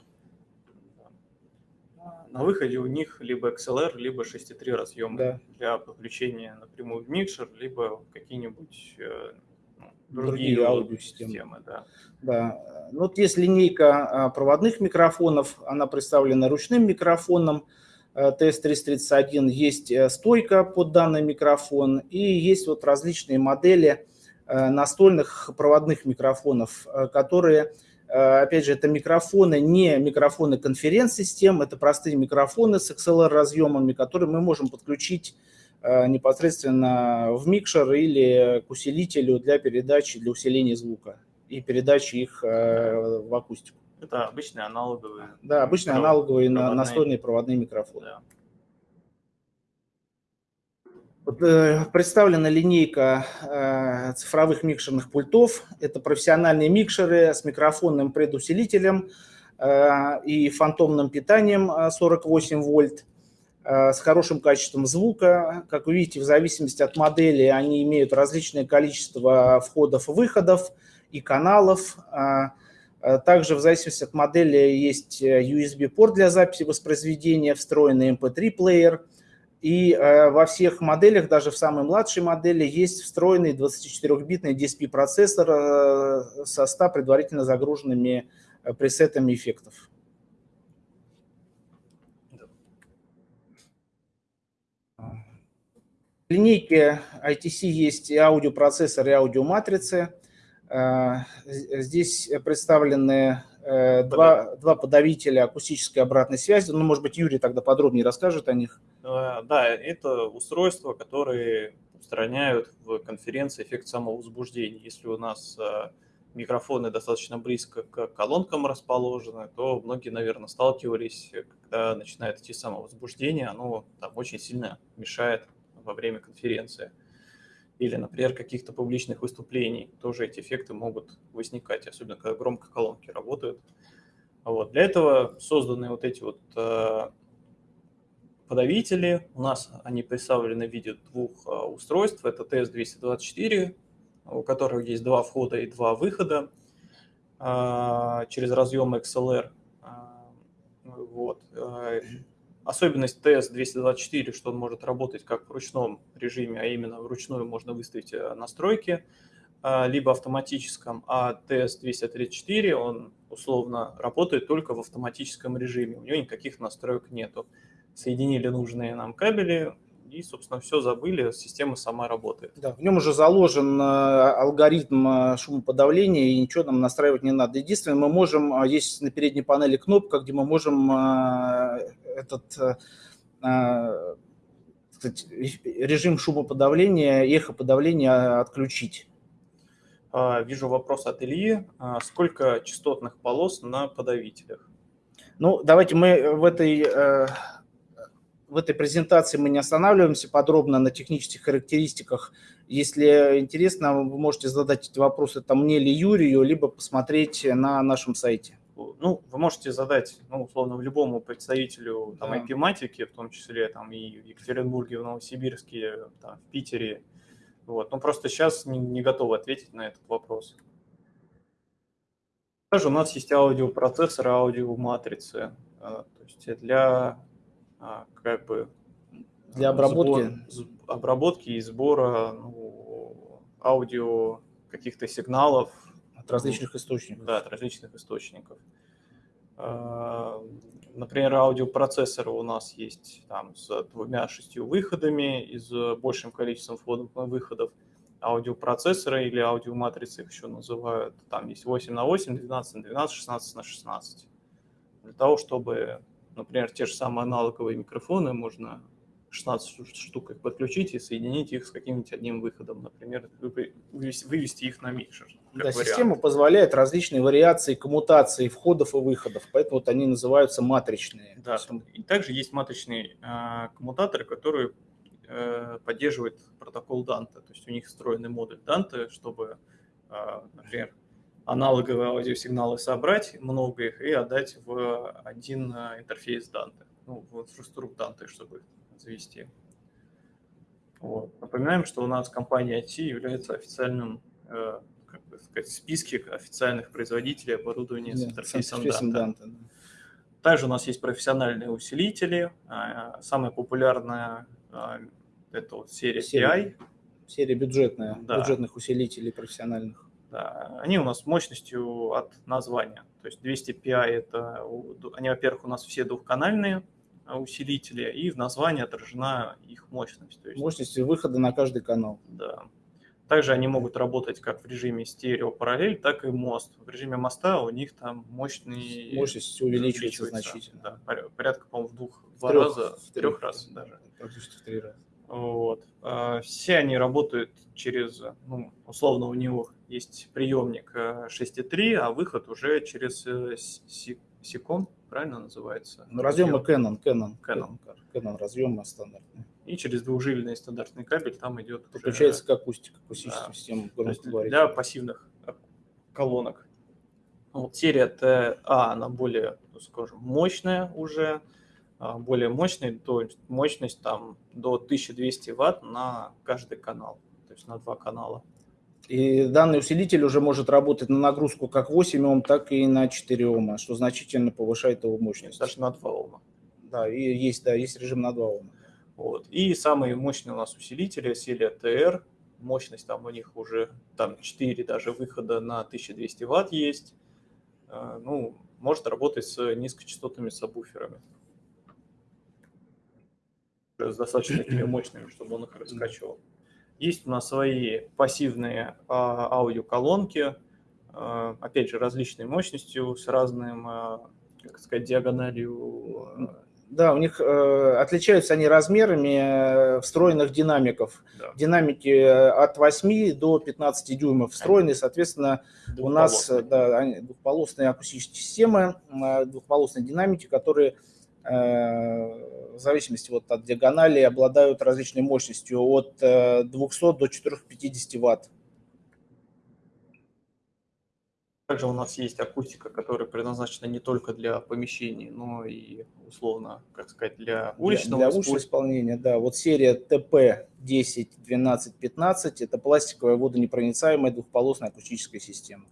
на выходе у них либо XLR, либо 6.3 разъемы да. для подключения напрямую в микшер, либо какие-нибудь э, ну, другие, другие аудиосистемы. Да. Да. Ну, вот есть линейка а, проводных микрофонов, она представлена ручным микрофоном TS331, э, есть э, стойка под данный микрофон и есть вот различные модели настольных проводных микрофонов, которые опять же, это микрофоны, не микрофоны конференц-систем, это простые микрофоны с XLR-разъемами, которые мы можем подключить э, непосредственно в микшер или к усилителю для передачи, для усиления звука и передачи их э, в акустику. Это обычные аналоговые. Да, обычные аналоговые проводные. настольные проводные микрофоны. Да. Э, представлена линейка э, цифровых микшерных пультов. Это профессиональные микшеры с микрофонным предусилителем э, и фантомным питанием 48 вольт с хорошим качеством звука. Как вы видите, в зависимости от модели они имеют различное количество входов-выходов и каналов. Также в зависимости от модели есть USB-порт для записи воспроизведения, встроенный MP3-плеер – и э, во всех моделях, даже в самой младшей модели, есть встроенный 24-битный DSP-процессор э, со 100 предварительно загруженными э, пресетами эффектов. В линейке ITC есть и аудиопроцессор, и аудиоматрицы. Здесь представлены Э, два, два подавителя акустической обратной связи. Ну, может быть, Юрий тогда подробнее расскажет о них. Э, да, это устройства, которые устраняют в конференции эффект самовозбуждения. Если у нас э, микрофоны достаточно близко к колонкам расположены, то многие, наверное, сталкивались, когда начинает идти самовозбуждение, оно там очень сильно мешает во время конференции или, например, каких-то публичных выступлений, тоже эти эффекты могут возникать, особенно когда громко колонки работают. Вот. Для этого созданы вот эти вот э, подавители. У нас они представлены в виде двух э, устройств. Это TS-224, у которого есть два входа и два выхода э, через разъем XLR. Э, вот. Э, Особенность TS-224, что он может работать как в ручном режиме, а именно вручную можно выставить э, настройки, а, либо автоматическом, а TS-234, он условно работает только в автоматическом режиме, у него никаких настроек нету. Соединили нужные нам кабели, и, собственно, все забыли, система сама работает. Да, в нем уже заложен э, алгоритм э, шумоподавления, и ничего нам настраивать не надо. Единственное, мы можем, э, есть на передней панели кнопка, где мы можем этот сказать, режим шумоподавления, эхоподавления отключить. А, вижу вопрос от Ильи. А, сколько частотных полос на подавителях? Ну, давайте мы в этой в этой презентации мы не останавливаемся подробно на технических характеристиках. Если интересно, вы можете задать эти вопросы там мне или Юрию, либо посмотреть на нашем сайте. Ну, вы можете задать, ну, условно, любому представителю там, да. IP-матики, в том числе там, и в Екатеринбурге, в Новосибирске, там, в Питере. Вот. Но просто сейчас не, не готовы ответить на этот вопрос. Также у нас есть аудиопроцессоры, аудиоматрицы. А, то есть для как бы для обработки, сбор, обработки и сбора ну, аудио каких-то сигналов от различных источников. Да, от различных источников. А, например, аудиопроцессоры у нас есть там с двумя шестью выходами и с большим количеством входов и выходов. Аудиопроцессоры или аудиоматрицы их еще называют. Там есть 8 на 8, 12 на 12, 16 на 16. Для того, чтобы Например, те же самые аналоговые микрофоны можно 16 штук подключить и соединить их с каким-нибудь одним выходом, например, вывести их на микшер. Да, вариант. система позволяет различные вариации коммутации входов и выходов, поэтому вот они называются матричные. Да, и также есть матричные э, коммутаторы, которые э, поддерживают протокол Dante, то есть у них встроенный модуль Dante, чтобы, э, например, аналоговые аудиосигналы собрать, много их, и отдать в один э, интерфейс Dante, ну, в инфраструктуру Dante, чтобы завести. Вот. Напоминаем, что у нас компания IT является официальным, э, как бы сказать, в списке официальных производителей оборудования yeah, с интерфейсом, с интерфейсом Dante. Dante. Также у нас есть профессиональные усилители. А, самая популярная а, это вот серия, серия. Серия бюджетная, да. бюджетных усилителей профессиональных. Да, они у нас мощностью от названия. То есть 200 PI это, они, во-первых, у нас все двухканальные а, усилители, и в названии отражена их мощность. То есть, мощность выхода на каждый канал. Да. Также они могут работать как в режиме стерео параллель, так и мост. В режиме моста у них там мощный... Мощность увеличивается, увеличивается значительно. Да, порядка, по-моему, в двух, в два трех, раза, в трех раз даже. Практически в три раза. Вот. А, все они работают через, ну, условно, у него есть приемник 6.3, э, а выход уже через э, Сикон, правильно называется? Ну, разъемы Canon, Canon, Canon. Canon разъемы стандартные. И через двухжильный стандартный кабель там идет уже- Подключается к акустике, акустическим Да. системам громкоговорителя. для пассивных колонок. Вот серия TA, она более, ну, скажем, мощная уже, а, более мощная, то мощность там до 1200 ватт на каждый канал, то есть на два канала. И данный усилитель уже может работать на нагрузку как 8 Ом, так и на 4 Ома, что значительно повышает его мощность. Даже на 2 Ома. Да, и есть, да, есть режим на 2 Ома. Вот. И самые мощные у нас усилители серия TR. Мощность там у них уже там 4 даже выхода на 1200 ватт есть. Э, Ну, может работать с низкочастотными сабвуферами. С достаточно такими [LAUGHS] мощными, чтобы он их раскачивал. Есть у нас свои пассивные а, аудиоколонки, а, опять же, различной мощностью, с разным, а, как сказать, диагональю Да, у них э, отличаются они размерами э, встроенных динамиков. да, Динамики э, от 8 до 15 дюймов встроены, соответственно, у нас да, двухполосные акустические системы, э, двухполосные динамики, которые э, в зависимости вот от диагонали обладают различной мощностью от э, 200 до 450 ватт. Также у нас есть акустика, которая предназначена не только для помещений, но и условно, как сказать, для уличного для, для уличного исполнения, да. Вот серия ТП 10, 12, 15 – это пластиковая водонепроницаемая двухполосная акустическая система.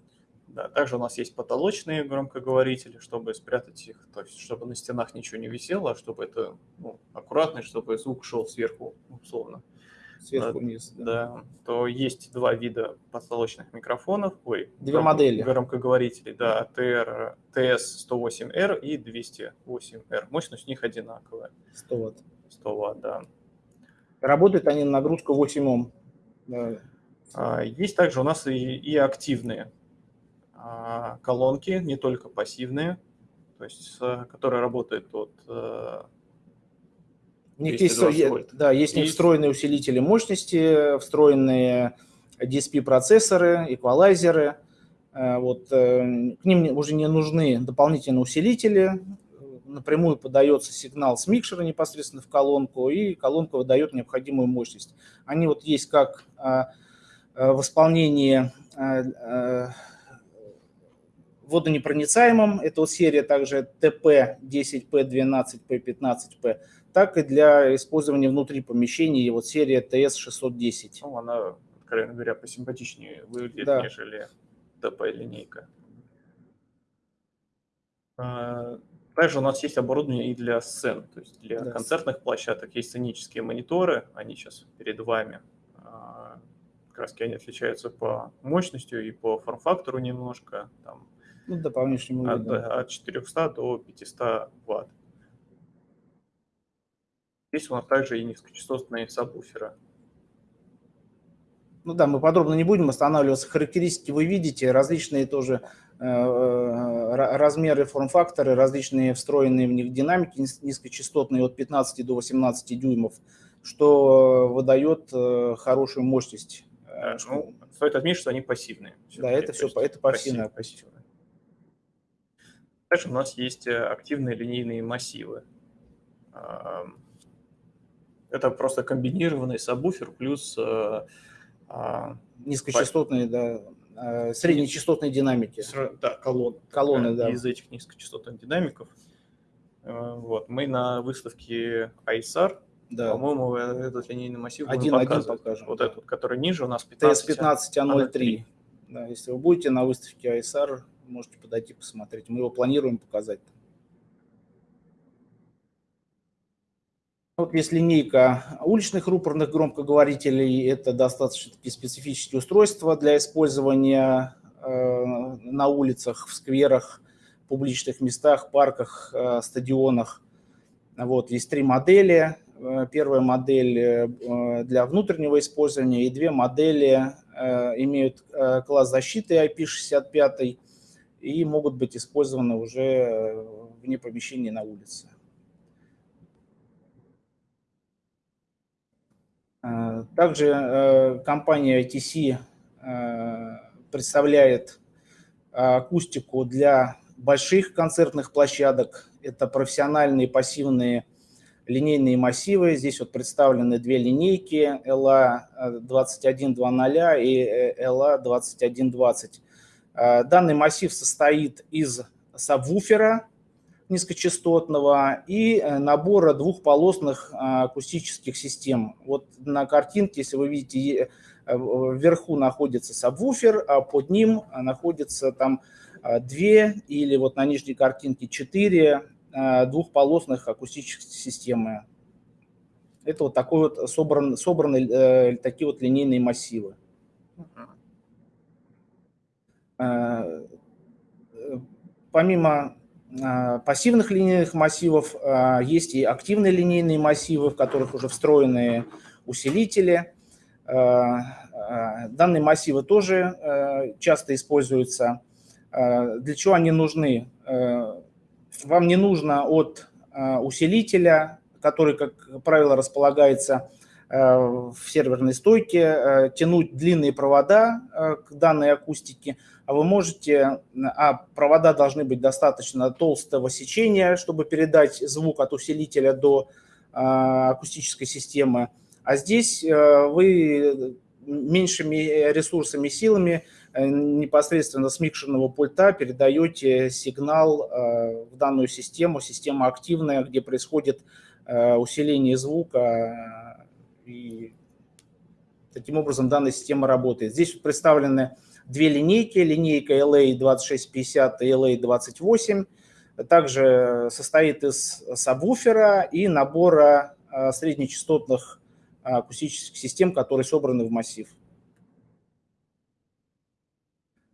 Да, также у нас есть потолочные громкоговорители, чтобы спрятать их, то есть чтобы на стенах ничего не висело, а чтобы это ну, аккуратно, чтобы звук шел сверху, условно. Сверху Да, вниз. да. Да, то есть два вида потолочных микрофонов, ой, Две громко- модели. громкоговорителей, да, TR, TS108R и 208R. Мощность у них одинаковая, 100 ватт. 100 Вт, да. Работают они на нагрузку 8 Ом. Да. А, Есть также у нас и, и активные колонки, не только пассивные, то есть которые работают от э, У них есть, 220 е- вольт. да, есть И- встроенные усилители мощности, встроенные DSP-процессоры, эквалайзеры. Э, Вот, э, к ним уже не нужны дополнительные усилители. Напрямую подается сигнал с микшера непосредственно в колонку, и колонка выдает необходимую мощность. Они вот есть как а, а, в исполнении водонепроницаемом, это серия также TP10P12P15P, так и для использования внутри помещений, вот серия TS610. ну, она, откровенно говоря, посимпатичнее выглядит, Да. нежели ТП-линейка. А, Также у нас есть оборудование и для сцен, то есть для Да. концертных площадок есть сценические мониторы, они сейчас перед вами. А, раз они отличаются по мощностью и по форм-фактору немножко, там, Ну, да, по внешнему от, виду. от 400 до 500 ватт. Здесь у нас также и низкочастотные сабвуферы. Ну да, мы подробно не будем останавливаться. Характеристики вы видите, различные тоже э, ра- размеры, форм-факторы, различные встроенные в них динамики низ- низкочастотные от 15 до 18 дюймов, что выдает э, хорошую мощность. Э, Э, Ну, стоит отметить, что они пассивные. Да, это по- это пассивная пассив- Также у нас есть э, активные линейные массивы. Это просто комбинированный сабвуфер плюс э, а, Низкочастотные, да, э, среднечастотные динамики. да, колонны. Колонны, да. Из этих низкочастотных динамиков. Э, Вот. Мы на выставке ISAR, Да. по-моему, этот линейный массив Один- один покажем, Вот да. этот, который ниже, у нас 15. TS15А03. Да, если вы будете на выставке ISR, можете подойти посмотреть. Мы его планируем показать. Вот есть линейка уличных рупорных громкоговорителей. Это достаточно такие специфические устройства для использования э, на улицах, в скверах, публичных местах, парках, э, стадионах. Вот, есть три модели. Э, Первая модель для внутреннего использования и две модели имеют класс защиты IP65 и могут быть использованы уже э, вне помещения на улице. Э, Также э, компания ITC представляет акустику для больших концертных площадок. Это профессиональные пассивные линейные массивы. Здесь вот представлены две линейки LA2100 и LA2120. Данный массив состоит из сабвуфера низкочастотного и набора двухполосных акустических систем. Вот на картинке, если вы видите, вверху находится сабвуфер, а под ним находится там две или вот на нижней картинке четыре Э, двухполосных акустических системы. Это вот такой вот собран, собраны э, такие вот линейные массивы. Э, помимо пассивных линейных массивов есть и активные линейные массивы, в которых уже встроены усилители. Данные массивы тоже часто используются. Для чего они нужны? вам не нужно от э, усилителя, который, как правило, располагается э, в серверной стойке, э, тянуть длинные провода к данной акустике, а вы можете, а провода должны быть достаточно толстого сечения, чтобы передать звук от усилителя до акустической системы. А здесь вы меньшими ресурсами, силами Э, непосредственно с микшерного пульта передаете сигнал э, в данную систему, система активная, где происходит э, усиление звука, и таким образом данная система работает. Здесь представлены две линейки, линейка LA2650 и LA28, также состоит из сабвуфера и набора среднечастотных акустических систем, которые собраны в массив.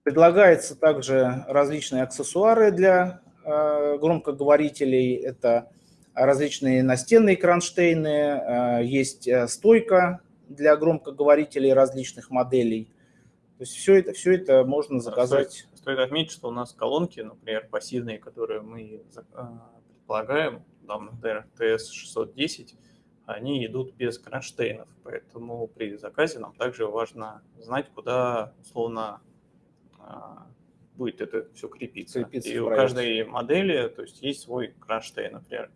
Предлагается также различные аксессуары для э, громкоговорителей. Это различные настенные кронштейны, э, есть э, стойка для громкоговорителей различных моделей. То есть все это, все это можно заказать. Стоит, стоит отметить, что у нас колонки, например, пассивные, которые мы предполагаем, там, например, TS610, они идут без кронштейнов. Поэтому при заказе нам также важно знать, куда, условно, а, будет это все крепиться. крепиться и у каждой модели то есть, есть свой кронштейн, например.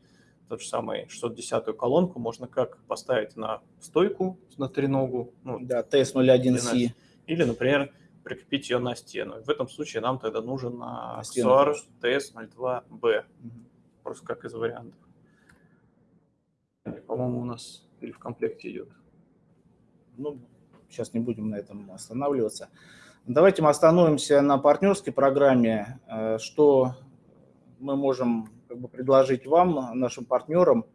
Тот же самый 610-ю колонку можно как поставить на стойку, на треногу. Ну, да, TS01C. Или, например, прикрепить ее на стену. В этом случае нам тогда нужен аксессуар TS02B. Угу. Просто как из вариантов. По-моему, у нас или в комплекте идет. Ну, сейчас не будем на этом останавливаться. Давайте мы остановимся на партнерской программе, э, что мы можем как бы, предложить вам, нашим партнерам.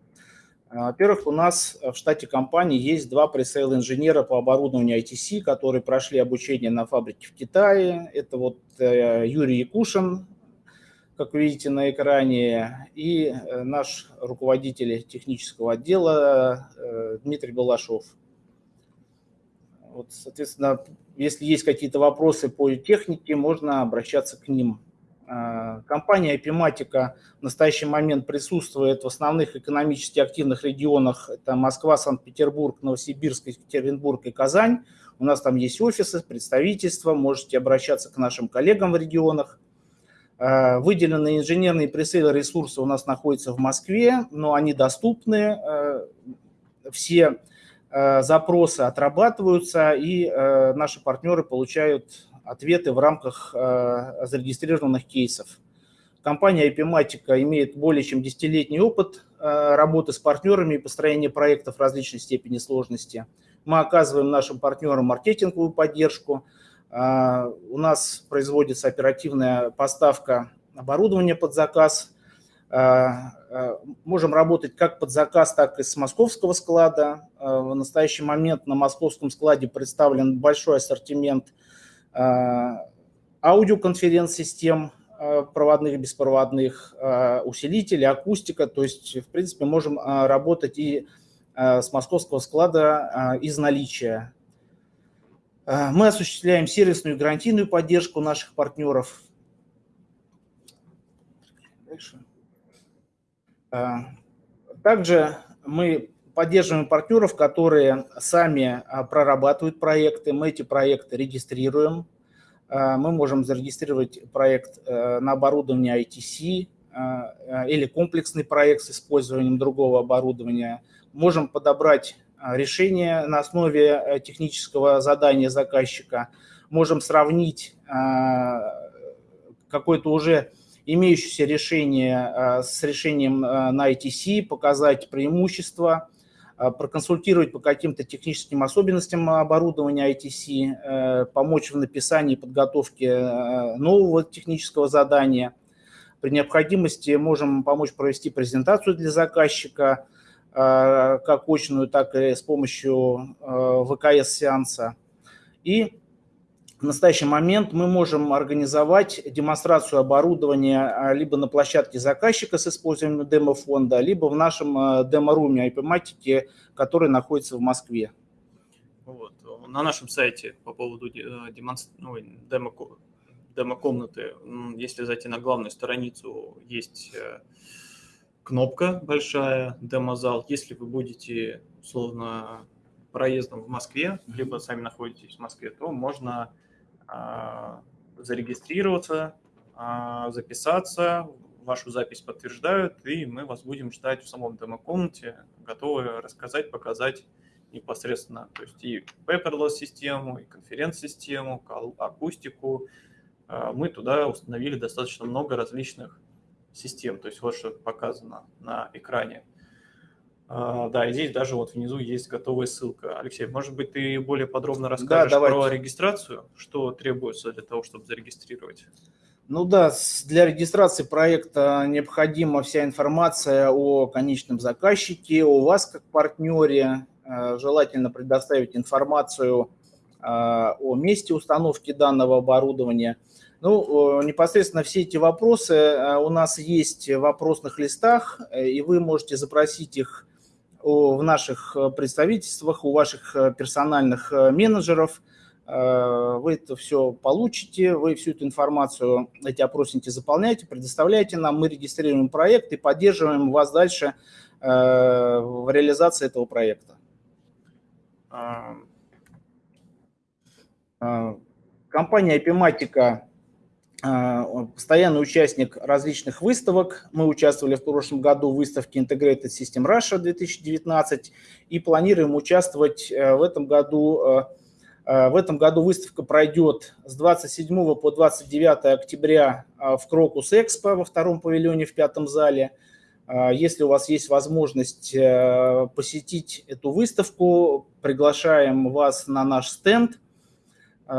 Э, во-первых, у нас в штате компании есть два пресейл инженера по оборудованию ITC, которые прошли обучение на фабрике в Китае. Это вот э, Юрий Якушин, как вы видите на экране, и наш руководитель технического отдела Дмитрий Балашов. Вот, соответственно, если есть какие-то вопросы по технике, можно обращаться к ним. А, компания Epimatica в настоящий момент присутствует в основных экономически активных регионах. Это Москва, Санкт-Петербург, Новосибирск, Екатеринбург и Казань. У нас там есть офисы, представительства, можете обращаться к нашим коллегам в регионах. А, выделенные инженерные пресейлы ресурсы у нас находятся в Москве, но они доступны. А, все Э, запросы отрабатываются, и э, наши партнеры получают ответы в рамках э, зарегистрированных кейсов. Компания Epimatica имеет более чем десятилетний опыт работы с партнерами и построения проектов различной степени сложности. Мы оказываем нашим партнерам маркетинговую поддержку. У нас производится оперативная поставка оборудования под заказ – можем работать как под заказ, так и с московского склада. В настоящий момент на московском складе представлен большой ассортимент аудиоконференц-систем, проводных и беспроводных, усилителей, акустика. То есть, в принципе, можем работать и с московского склада из наличия. Мы осуществляем сервисную и гарантийную поддержку наших партнеров. А, также мы поддерживаем партнеров, которые сами а, прорабатывают проекты, мы эти проекты регистрируем. мы можем зарегистрировать проект на оборудование ITC или комплексный проект с использованием другого оборудования. Можем подобрать решение на основе технического задания заказчика. Можем сравнить какое-то уже имеющееся решение с решением на ITC, показать преимущества, а, проконсультировать по каким-то техническим особенностям оборудования ITC, э, помочь в написании и подготовке э, нового технического задания. При необходимости можем помочь провести презентацию для заказчика, э, как очную, так и с помощью ВКС-сеанса. И в настоящий момент мы можем организовать демонстрацию оборудования а, либо на площадке заказчика с использованием демо-фонда, либо в нашем а, демо-руме IP-матики, который находится в Москве. Вот. На нашем сайте по поводу э, демонстр... ну, демо... демо-комнаты, если зайти на главную страницу, есть э, кнопка большая, демо-зал. Если вы будете, условно, проездом в Москве, либо сами находитесь в Москве, то можно зарегистрироваться, а, записаться, вашу запись подтверждают, и мы вас будем ждать в самом демо-комнате, готовы рассказать, показать непосредственно, то есть и paperless систему, и конференц-систему, акустику. А, мы туда установили достаточно много различных систем, то есть вот что показано на экране. А, да, и здесь даже вот внизу есть готовая ссылка. Алексей, может быть, ты более подробно расскажешь да, про регистрацию, что требуется для того, чтобы зарегистрировать? Ну да, для регистрации проекта необходима вся информация о конечном заказчике, о вас как партнере. Э, желательно предоставить информацию э, о месте установки данного оборудования. Ну, непосредственно все эти вопросы э, у нас есть в вопросных листах, и вы можете запросить их в наших э, представительствах, у ваших э, персональных э, менеджеров. Вы это все получите, вы всю эту информацию, эти опросники заполняете, предоставляете нам, мы регистрируем проект и поддерживаем вас дальше в реализации этого проекта. Компания Epimatica а, постоянный участник различных выставок. Мы участвовали в прошлом году в выставке Integrated System Russia 2019 и планируем участвовать э, в этом году. Э, э, в этом году выставка пройдет с 27 по 29 октября в Крокус Экспо во втором павильоне в пятом зале. Если у вас есть возможность посетить эту выставку, приглашаем вас на наш стенд –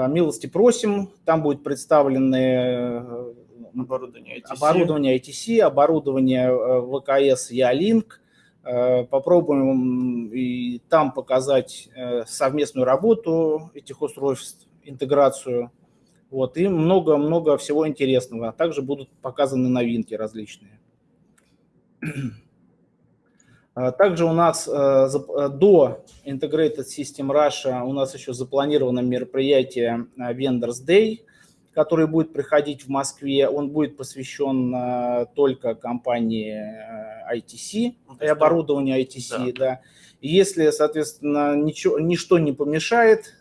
милости просим, там будет представлены э, оборудование ITC, оборудование, ITC, оборудование э, ВКС Ялинк. Попробуем и там показать совместную работу этих устройств, интеграцию. Вот, и много-много всего интересного. Также будут показаны новинки различные. А, также у нас э, э, до Integrated System Russia у нас еще запланировано мероприятие э, Vendors Day, который будет приходить в Москве. Он будет посвящен только компании ITC ну, и оборудованию ITC. Да. Да. И если, соответственно, ничего, ничто не помешает,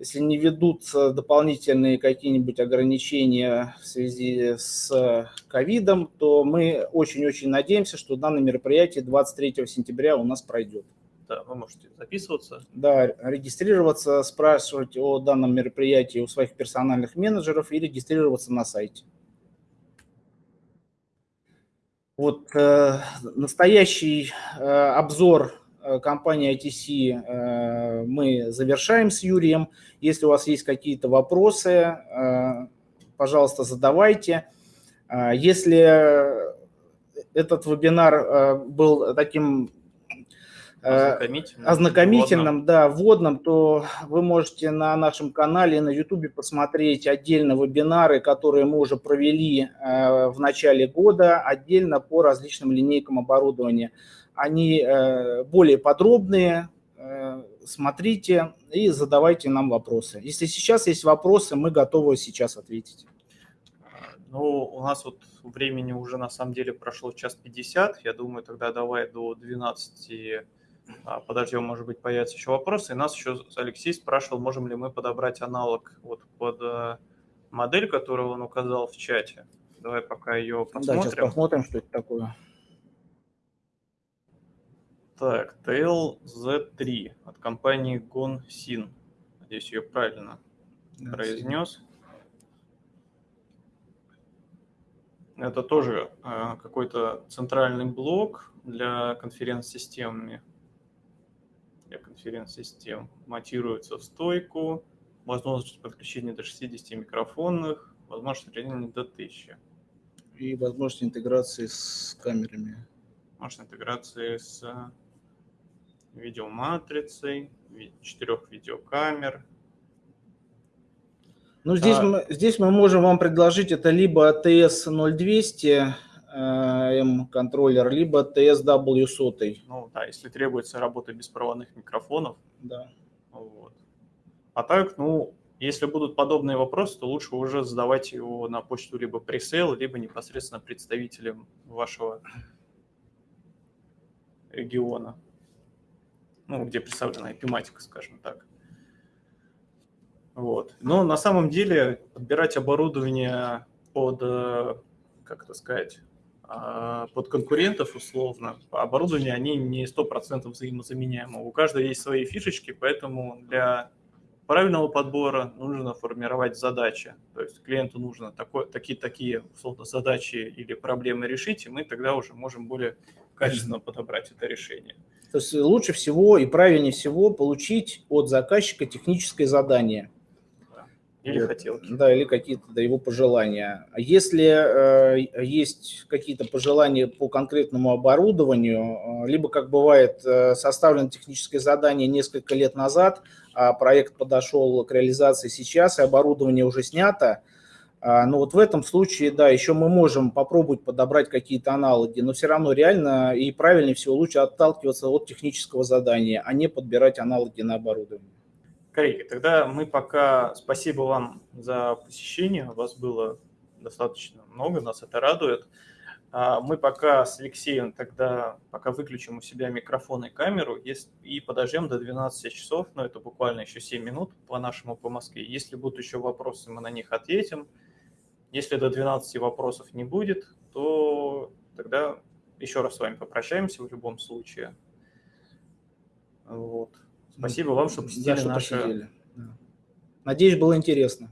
если не ведутся дополнительные какие-нибудь ограничения в связи с ковидом, то мы очень-очень надеемся, что данное мероприятие 23 сентября у нас пройдет. Да, вы можете записываться. Да, регистрироваться, спрашивать о данном мероприятии у своих персональных менеджеров и регистрироваться на сайте. Вот э, настоящий э, обзор Э, компании ITC э, мы завершаем с Юрием. Если у вас есть какие-то вопросы, э, пожалуйста, задавайте. Если этот вебинар был таким ознакомительным, ознакомительным вводным. да, вводным, то вы можете на нашем канале на YouTube посмотреть отдельно вебинары, которые мы уже провели в начале года, отдельно по различным линейкам оборудования они э, более подробные, э, смотрите и задавайте нам вопросы. Если сейчас есть вопросы, мы готовы сейчас ответить. Ну, у нас вот времени уже на самом деле прошло час 50. Я думаю, тогда давай до 12 а, подождем, может быть, появятся еще вопросы. И нас еще Алексей спрашивал, можем ли мы подобрать аналог вот под э, модель, которую он указал в чате. Давай пока ее посмотрим. Да, сейчас посмотрим, что это такое. Так, TLZ3 от компании GonSyn. Надеюсь, ее правильно да, произнес. Это тоже э, какой-то центральный блок для конференц-системами. Для конференц-систем. Монтируется в стойку. Возможность подключения до 60 микрофонных. Возможность расширения до 1000. И возможность интеграции с камерами. Возможность интеграции с видеоматрицей, четырех видеокамер. Ну, здесь, а, мы, здесь мы можем вам предложить это либо TS0200 M контроллер, либо TSW100. Ну да, если требуется работа беспроводных микрофонов. Да. Вот. А так, ну, если будут подобные вопросы, то лучше уже задавать его на почту либо пресейл, либо непосредственно представителям вашего региона ну, где представлена IP-матика, скажем так. Вот. Но на самом деле подбирать оборудование под, э, как это сказать, а, под конкурентов условно, оборудование, они не 100% взаимозаменяемы. У каждого есть свои фишечки, поэтому для правильного подбора нужно формировать задачи. То есть клиенту нужно такие-такие условно задачи или проблемы решить, и мы тогда уже можем более качественно подобрать это решение. То есть лучше всего и правильнее всего получить от заказчика техническое задание. Или вот. хотелки. Да, или какие-то да, его пожелания. А если э, есть какие-то пожелания по конкретному оборудованию, э, либо, как бывает, э, составлено техническое задание несколько лет назад, а проект подошел к реализации сейчас, и оборудование уже снято, но вот в этом случае, да, еще мы можем попробовать подобрать какие-то аналоги, но все равно реально и правильнее всего лучше отталкиваться от технического задания, а не подбирать аналоги на оборудование. Коллеги, тогда мы пока... Спасибо вам за посещение, вас было достаточно много, нас это радует. А, мы пока с Алексеем тогда пока выключим у себя микрофон и камеру и подождем до 12 часов, но это буквально еще 7 минут по нашему по Москве. Если будут еще вопросы, мы на них ответим. Если до 12 вопросов не будет, то тогда еще раз с вами попрощаемся в любом случае. Вот. Спасибо вам, что посетили да, что наши... Посидели. Надеюсь, было интересно.